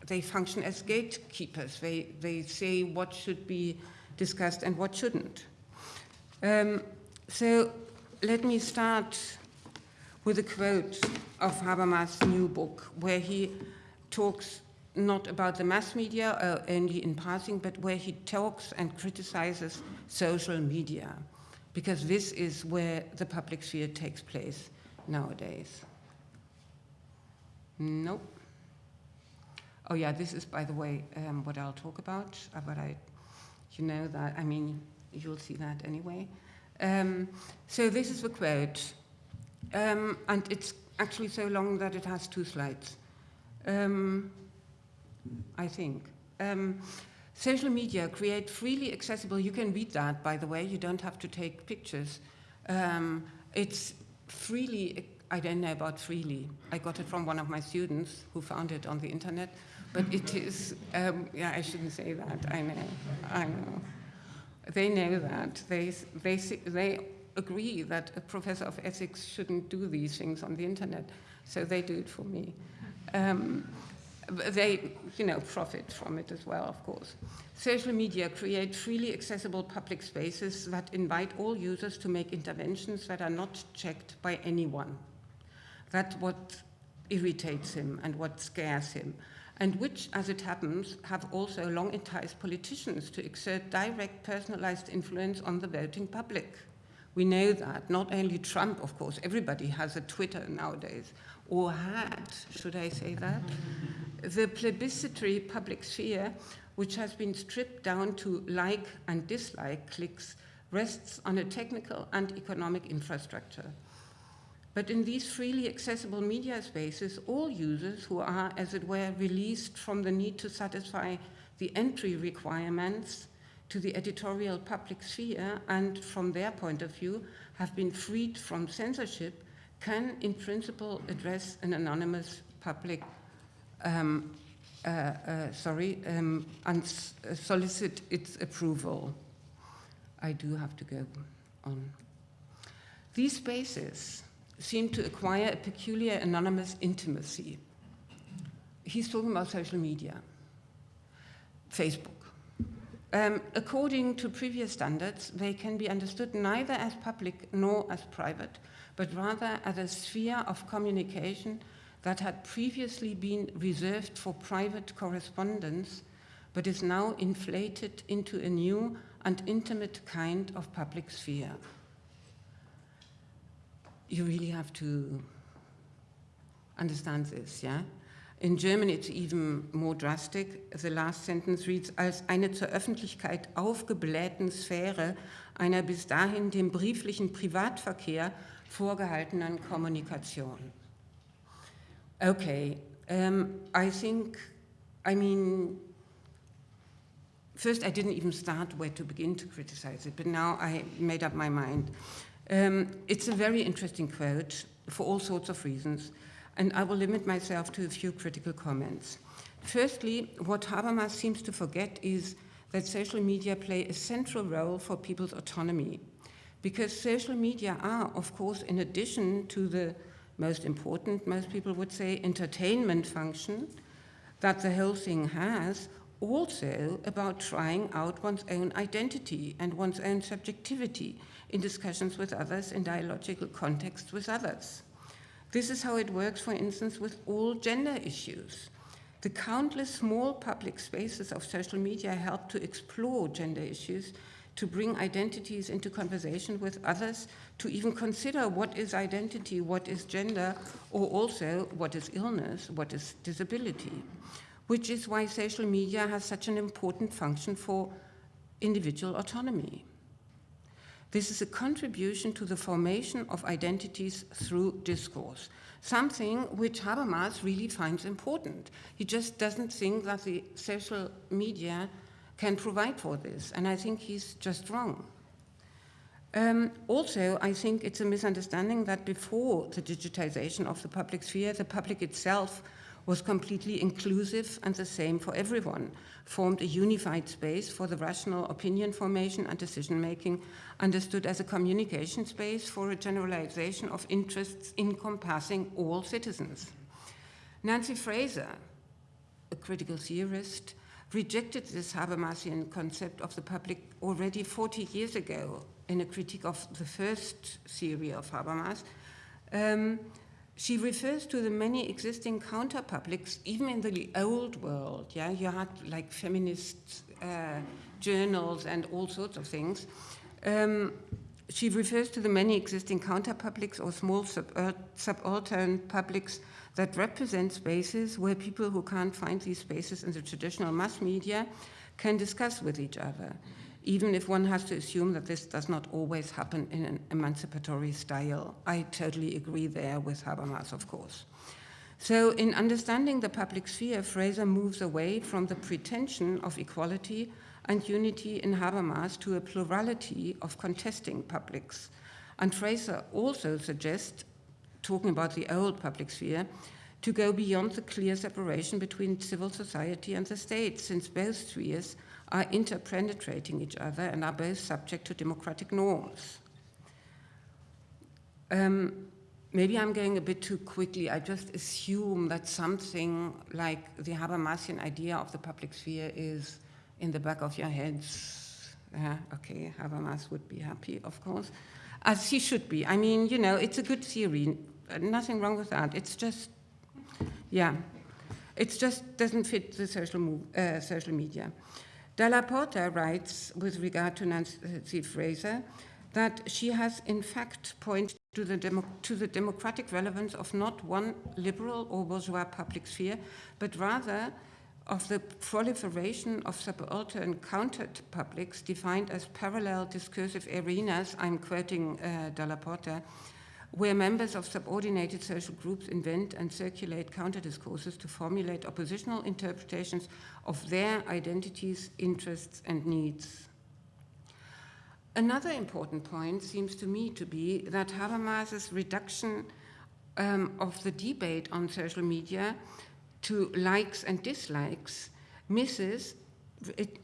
They function as gatekeepers. They, they say what should be discussed and what shouldn't. Um, so let me start with a quote of Habermas' new book, where he talks not about the mass media uh, only in passing, but where he talks and criticizes social media, because this is where the public sphere takes place nowadays. Nope. Oh yeah, this is, by the way, um, what I'll talk about, uh, but I, you know that, I mean, you'll see that anyway. Um, so this is the quote, um, and it's actually so long that it has two slides. Um, I think. Um, social media create freely accessible, you can read that, by the way, you don't have to take pictures. Um, it's freely, I don't know about freely. I got it from one of my students who found it on the internet, but it is, um, yeah, I shouldn't say that, I know, I know. They know that. They, they, they agree that a professor of ethics shouldn't do these things on the internet, so they do it for me. Um, they, you know, profit from it as well, of course. Social media create freely accessible public spaces that invite all users to make interventions that are not checked by anyone. That's what irritates him and what scares him, and which, as it happens, have also long enticed politicians to exert direct personalized influence on the voting public. We know that, not only Trump, of course, everybody has a Twitter nowadays, or had, should I say that? The plebiscitary public sphere, which has been stripped down to like and dislike clicks, rests on a technical and economic infrastructure. But in these freely accessible media spaces, all users who are, as it were, released from the need to satisfy the entry requirements to the editorial public sphere and, from their point of view, have been freed from censorship can, in principle, address an anonymous public, um, uh, uh, sorry, um, and solicit its approval. I do have to go on. These spaces seem to acquire a peculiar anonymous intimacy. He's talking about social media, Facebook. Um, according to previous standards, they can be understood neither as public nor as private, but rather as a sphere of communication that had previously been reserved for private correspondence, but is now inflated into a new and intimate kind of public sphere. You really have to understand this, yeah? In German it's even more drastic. The last sentence reads, als eine zur Öffentlichkeit aufgeblähten Sphäre einer bis dahin dem brieflichen Privatverkehr vorgehaltenen Kommunikation. Okay, um, I think, I mean, first I didn't even start where to begin to criticize it, but now I made up my mind. Um, it's a very interesting quote for all sorts of reasons, and I will limit myself to a few critical comments. Firstly, what Habermas seems to forget is that social media play a central role for people's autonomy, because social media are, of course, in addition to the most important, most people would say, entertainment function that the whole thing has, also about trying out one's own identity and one's own subjectivity in discussions with others, in dialogical contexts with others. This is how it works, for instance, with all gender issues. The countless small public spaces of social media help to explore gender issues, to bring identities into conversation with others, to even consider what is identity, what is gender, or also what is illness, what is disability, which is why social media has such an important function for individual autonomy. This is a contribution to the formation of identities through discourse, something which Habermas really finds important. He just doesn't think that the social media can provide for this, and I think he's just wrong. Um, also, I think it's a misunderstanding that before the digitization of the public sphere, the public itself was completely inclusive and the same for everyone, formed a unified space for the rational opinion formation and decision making, understood as a communication space for a generalization of interests encompassing all citizens. Nancy Fraser, a critical theorist, rejected this Habermasian concept of the public already 40 years ago in a critique of the first theory of Habermas. Um, she refers to the many existing counterpublics, even in the old world. Yeah, you had like feminist uh, journals and all sorts of things. Um, she refers to the many existing counterpublics or small uh, subaltern publics that represent spaces where people who can't find these spaces in the traditional mass media can discuss with each other, even if one has to assume that this does not always happen in an emancipatory style. I totally agree there with Habermas, of course. So in understanding the public sphere, Fraser moves away from the pretension of equality and unity in Habermas to a plurality of contesting publics. And Fraser also suggests, talking about the old public sphere, to go beyond the clear separation between civil society and the state, since both spheres are interpenetrating each other and are both subject to democratic norms. Um, maybe I'm going a bit too quickly. I just assume that something like the Habermasian idea of the public sphere is in the back of your heads. Uh, okay, Habermas would be happy, of course, as he should be. I mean, you know, it's a good theory. Nothing wrong with that. It's just, yeah, it just doesn't fit the social, move, uh, social media. della Porta writes with regard to Nancy Fraser that she has in fact pointed to the, demo to the democratic relevance of not one liberal or bourgeois public sphere, but rather of the proliferation of subaltern countered publics defined as parallel discursive arenas, I'm quoting uh, della Porta, where members of subordinated social groups invent and circulate counter-discourses to formulate oppositional interpretations of their identities, interests, and needs. Another important point seems to me to be that Habermas's reduction um, of the debate on social media to likes and dislikes misses, it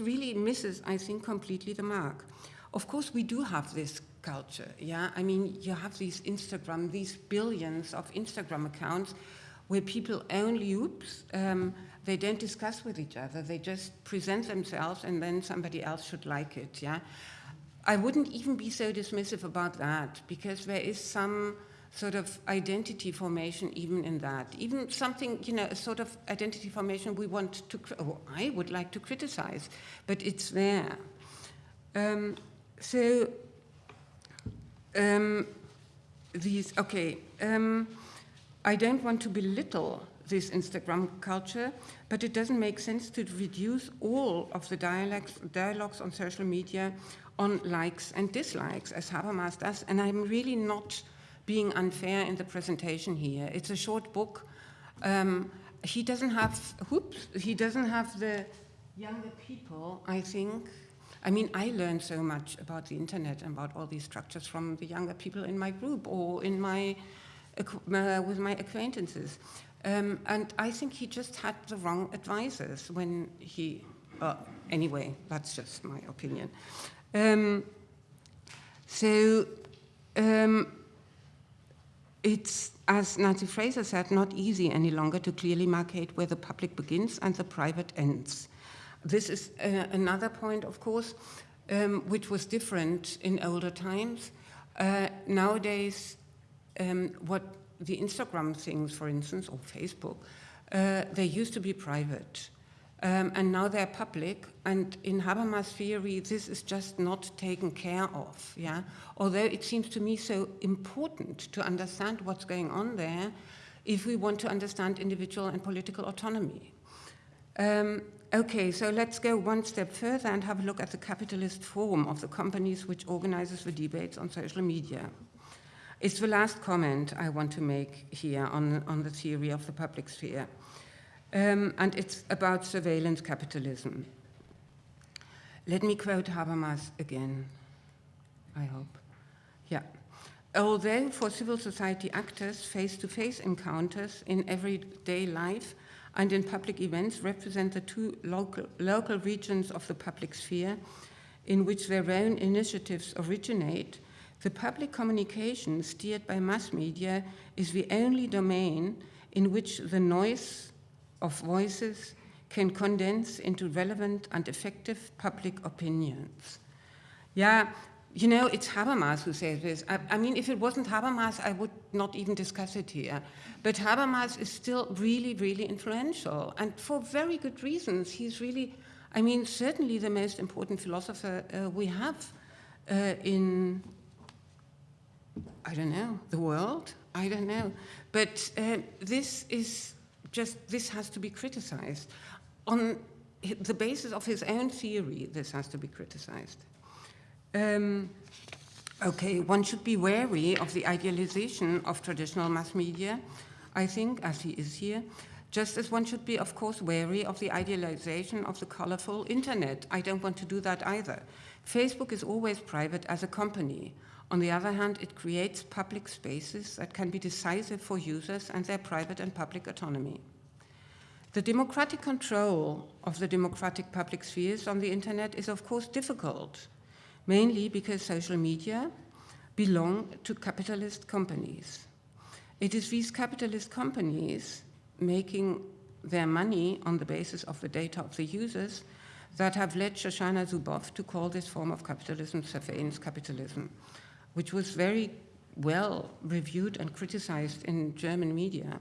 really misses, I think, completely the mark. Of course, we do have this culture, yeah? I mean, you have these Instagram, these billions of Instagram accounts where people only, oops, um, they don't discuss with each other. They just present themselves and then somebody else should like it, yeah? I wouldn't even be so dismissive about that because there is some sort of identity formation even in that. Even something, you know, a sort of identity formation we want to, or I would like to criticize, but it's there. Um, so, um, these, okay. Um, I don't want to belittle this Instagram culture, but it doesn't make sense to reduce all of the dialogues, dialogues on social media on likes and dislikes, as Habermas does. And I'm really not being unfair in the presentation here. It's a short book. Um, he doesn't have, whoops, he doesn't have the younger people, I think. I mean, I learned so much about the internet and about all these structures from the younger people in my group or in my, uh, with my acquaintances. Um, and I think he just had the wrong advisors when he, uh, anyway, that's just my opinion. Um, so um, it's, as Nancy Fraser said, not easy any longer to clearly markate where the public begins and the private ends. This is uh, another point, of course, um, which was different in older times. Uh, nowadays, um, what the Instagram things, for instance, or Facebook, uh, they used to be private. Um, and now they're public, and in Habermas theory, this is just not taken care of. Yeah, although it seems to me so important to understand what's going on there, if we want to understand individual and political autonomy. Um, okay, so let's go one step further and have a look at the capitalist form of the companies which organizes the debates on social media. It's the last comment I want to make here on, on the theory of the public sphere. Um, and it's about surveillance capitalism. Let me quote Habermas again, I hope. Yeah. Although for civil society actors, face to face encounters in everyday life and in public events represent the two local, local regions of the public sphere in which their own initiatives originate, the public communication steered by mass media is the only domain in which the noise of voices can condense into relevant and effective public opinions. Yeah, you know, it's Habermas who says this. I, I, mean, if it wasn't Habermas, I would not even discuss it here. But Habermas is still really, really influential, and for very good reasons. He's really, I mean, certainly the most important philosopher uh, we have uh, in, I don't know, the world? I don't know. But uh, this is just this has to be criticized. On the basis of his own theory, this has to be criticized. Um, okay, one should be wary of the idealization of traditional mass media, I think, as he is here, just as one should be, of course, wary of the idealization of the colorful internet. I don't want to do that either. Facebook is always private as a company. On the other hand, it creates public spaces that can be decisive for users and their private and public autonomy. The democratic control of the democratic public spheres on the internet is, of course, difficult, mainly because social media belong to capitalist companies. It is these capitalist companies making their money on the basis of the data of the users that have led Shoshana Zuboff to call this form of capitalism surveillance capitalism which was very well reviewed and criticized in German media.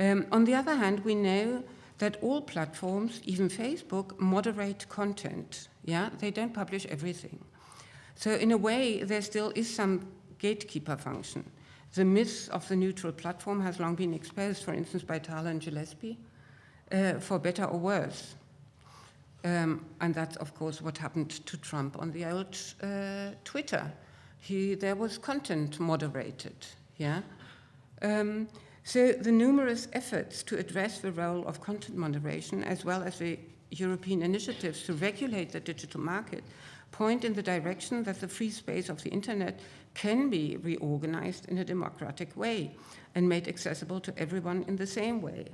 Um, on the other hand, we know that all platforms, even Facebook, moderate content. Yeah, they don't publish everything. So in a way, there still is some gatekeeper function. The myth of the neutral platform has long been exposed, for instance, by Tarleton Gillespie, uh, for better or worse. Um, and that's, of course, what happened to Trump on the old uh, Twitter he, there was content moderated, yeah? Um, so the numerous efforts to address the role of content moderation, as well as the European initiatives to regulate the digital market, point in the direction that the free space of the internet can be reorganized in a democratic way and made accessible to everyone in the same way.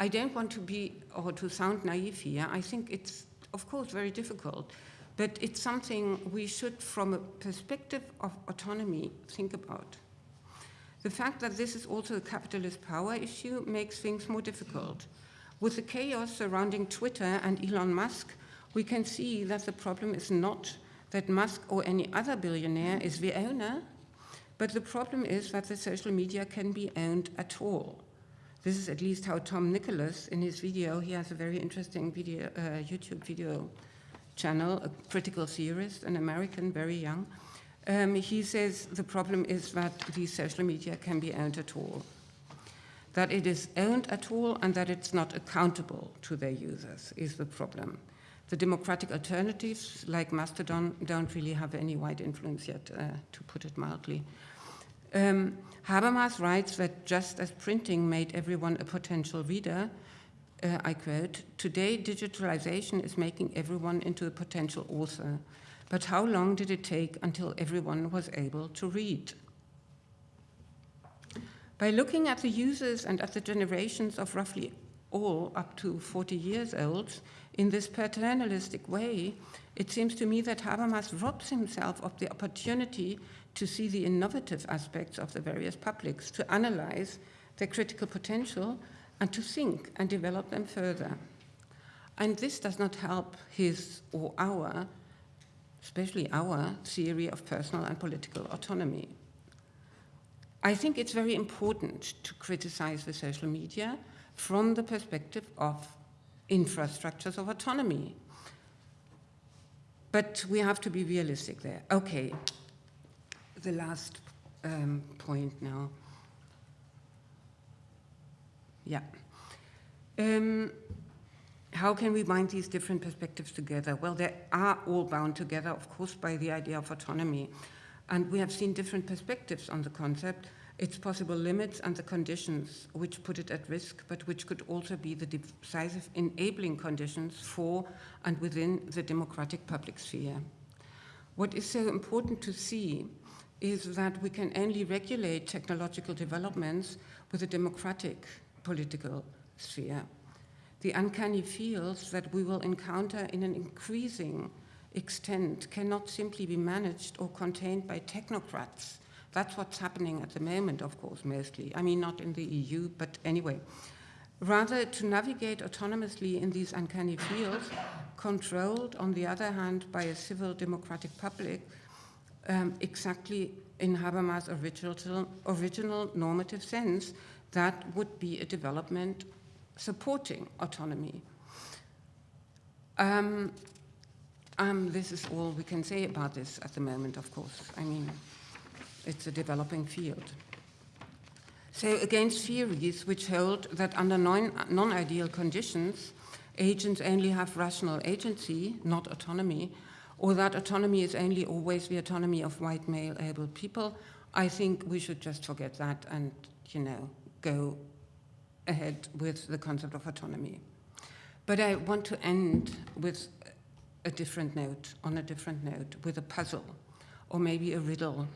I don't want to be or to sound naive here. I think it's, of course, very difficult but it's something we should, from a perspective of autonomy, think about. The fact that this is also a capitalist power issue makes things more difficult. With the chaos surrounding Twitter and Elon Musk, we can see that the problem is not that Musk or any other billionaire is the owner, but the problem is that the social media can be owned at all. This is at least how Tom Nicholas, in his video, he has a very interesting video, uh, YouTube video channel, a critical theorist, an American, very young. Um, he says the problem is that these social media can be owned at all. That it is owned at all and that it's not accountable to their users is the problem. The democratic alternatives, like Mastodon, don't really have any wide influence yet, uh, to put it mildly. Um, Habermas writes that just as printing made everyone a potential reader, uh, I quote, today digitalization is making everyone into a potential author. But how long did it take until everyone was able to read? By looking at the users and at the generations of roughly all up to 40 years old in this paternalistic way, it seems to me that Habermas robs himself of the opportunity to see the innovative aspects of the various publics, to analyze their critical potential, and to think and develop them further. And this does not help his or our, especially our, theory of personal and political autonomy. I think it's very important to criticize the social media from the perspective of infrastructures of autonomy. But we have to be realistic there. Okay, the last um, point now. Yeah. Um, how can we bind these different perspectives together? Well, they are all bound together, of course, by the idea of autonomy. And we have seen different perspectives on the concept, its possible limits and the conditions which put it at risk, but which could also be the decisive enabling conditions for and within the democratic public sphere. What is so important to see is that we can only regulate technological developments with a democratic political sphere. The uncanny fields that we will encounter in an increasing extent cannot simply be managed or contained by technocrats. That's what's happening at the moment, of course, mostly. I mean, not in the EU, but anyway. Rather, to navigate autonomously in these uncanny fields, controlled, on the other hand, by a civil democratic public, um, exactly in Habermas' original, original normative sense, that would be a development supporting autonomy. Um, um, this is all we can say about this at the moment, of course. I mean, it's a developing field. So against theories which hold that under non-ideal conditions, agents only have rational agency, not autonomy, or that autonomy is only always the autonomy of white male able people, I think we should just forget that and, you know, go ahead with the concept of autonomy. But I want to end with a different note, on a different note, with a puzzle, or maybe a riddle,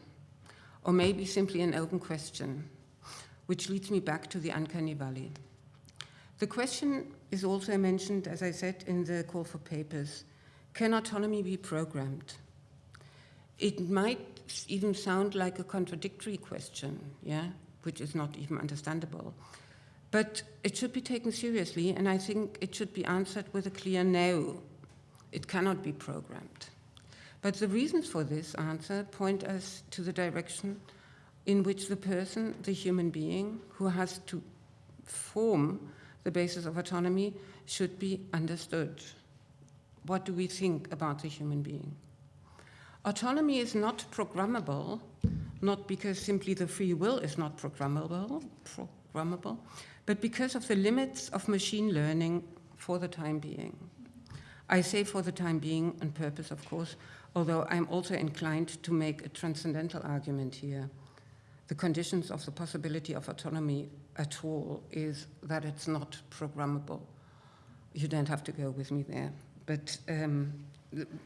or maybe simply an open question, which leads me back to the uncanny valley. The question is also mentioned, as I said, in the call for papers. Can autonomy be programmed? It might even sound like a contradictory question, yeah, which is not even understandable. But it should be taken seriously, and I think it should be answered with a clear no. It cannot be programmed. But the reasons for this answer point us to the direction in which the person, the human being, who has to form the basis of autonomy should be understood. What do we think about the human being? Autonomy is not programmable, not because simply the free will is not programmable, programmable, but because of the limits of machine learning for the time being. I say for the time being on purpose, of course, although I'm also inclined to make a transcendental argument here. The conditions of the possibility of autonomy at all is that it's not programmable. You don't have to go with me there, but um,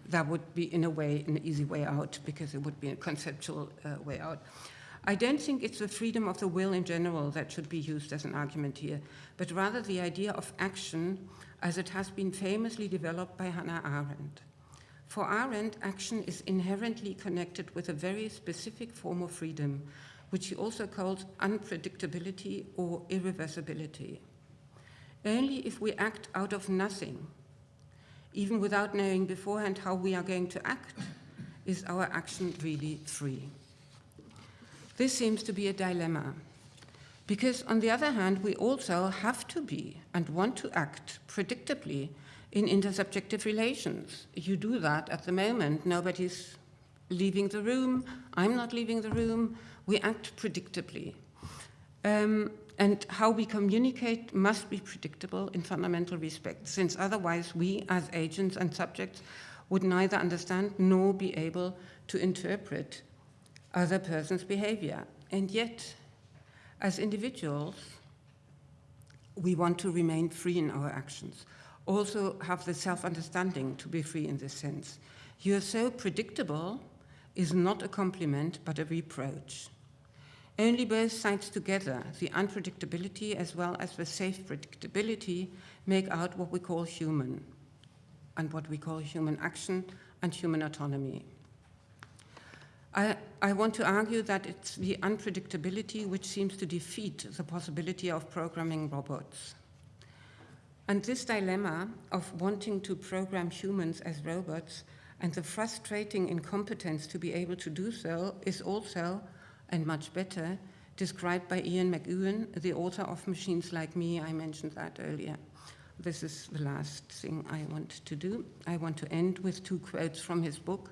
that would be, in a way, an easy way out because it would be a conceptual uh, way out. I don't think it's the freedom of the will in general that should be used as an argument here, but rather the idea of action as it has been famously developed by Hannah Arendt. For Arendt, action is inherently connected with a very specific form of freedom, which she also calls unpredictability or irreversibility. Only if we act out of nothing, even without knowing beforehand how we are going to act, is our action really free. This seems to be a dilemma. Because on the other hand, we also have to be and want to act predictably in intersubjective relations. You do that at the moment. Nobody's leaving the room. I'm not leaving the room. We act predictably. Um, and how we communicate must be predictable in fundamental respects, since otherwise we, as agents and subjects, would neither understand nor be able to interpret other person's behavior. And yet, as individuals, we want to remain free in our actions, also have the self-understanding to be free in this sense. You're so predictable is not a compliment, but a reproach. Only both sides together, the unpredictability as well as the safe predictability, make out what we call human, and what we call human action and human autonomy. I, I, want to argue that it's the unpredictability which seems to defeat the possibility of programming robots. And this dilemma of wanting to program humans as robots and the frustrating incompetence to be able to do so is also, and much better, described by Ian McEwan, the author of Machines Like Me. I mentioned that earlier. This is the last thing I want to do. I want to end with two quotes from his book,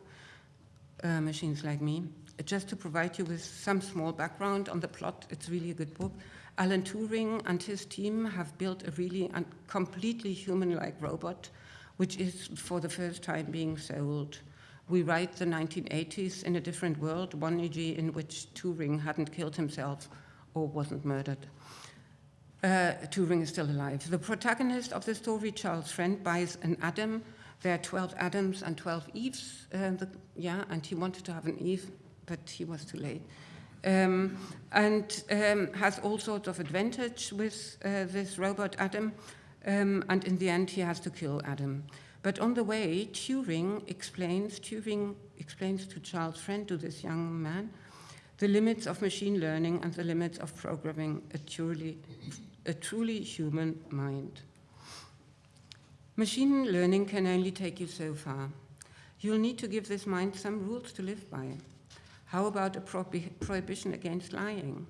uh, Machines Like Me. Just to provide you with some small background on the plot, it's really a good book. Alan Turing and his team have built a really completely human-like robot, which is for the first time being sold. We write the 1980s in a different world, one e.g. in which Turing hadn't killed himself or wasn't murdered. Uh, Turing is still alive. The protagonist of the story, Charles Friend, buys an Adam. There are 12 Adams and 12 Eves. Uh, the, yeah, and he wanted to have an Eve, but he was too late. Um, and um, has all sorts of advantage with uh, this robot Adam. Um, and in the end, he has to kill Adam. But on the way, Turing explains, Turing explains to Charles Friend, to this young man, the limits of machine learning and the limits of programming a truly, a truly human mind. Machine learning can only take you so far. You'll need to give this mind some rules to live by. How about a prohibition against lying?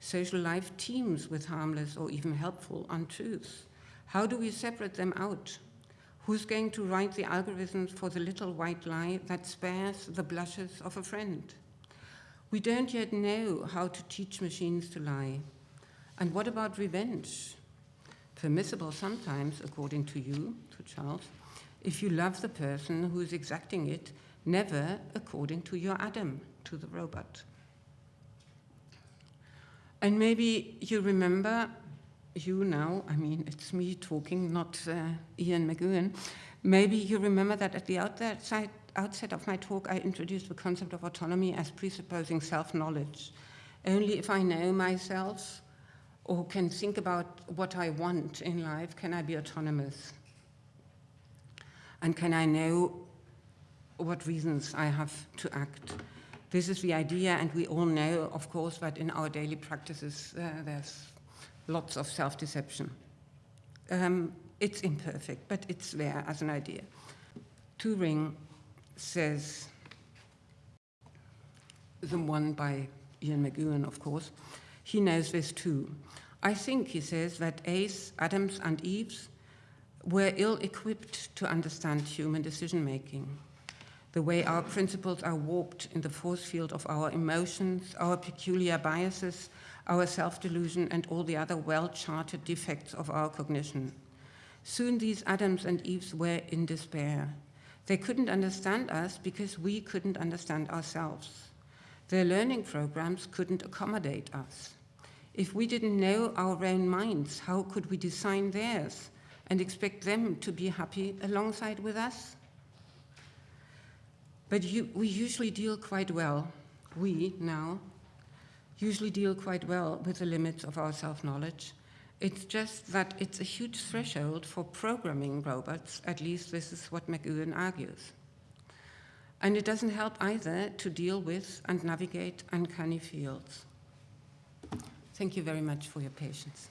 Social life teems with harmless or even helpful untruths. How do we separate them out? Who's going to write the algorithms for the little white lie that spares the blushes of a friend? We don't yet know how to teach machines to lie. And what about revenge? Permissible sometimes, according to you, to Charles, if you love the person who is exacting it, never according to your Adam, to the robot. And maybe you remember you now, I mean, it's me talking, not uh, Ian McEwan. Maybe you remember that at the outset, outset of my talk, I introduced the concept of autonomy as presupposing self-knowledge. Only if I know myself or can think about what I want in life, can I be autonomous? And can I know what reasons I have to act? This is the idea, and we all know, of course, that in our daily practices, uh, there's lots of self-deception. Um, it's imperfect, but it's there as an idea. Turing says, the one by Ian McEwan, of course, he knows this too. I think, he says, that Ace, Adams, and Eves were ill-equipped to understand human decision-making. The way our principles are warped in the force field of our emotions, our peculiar biases, our self-delusion, and all the other well-charted defects of our cognition. Soon these Adams and Eves were in despair. They couldn't understand us because we couldn't understand ourselves. Their learning programs couldn't accommodate us. If we didn't know our own minds, how could we design theirs and expect them to be happy alongside with us? But you, we usually deal quite well, we now, usually deal quite well with the limits of our self-knowledge. It's just that it's a huge threshold for programming robots, at least this is what McEwan argues. And it doesn't help either to deal with and navigate uncanny fields. Thank you very much for your patience.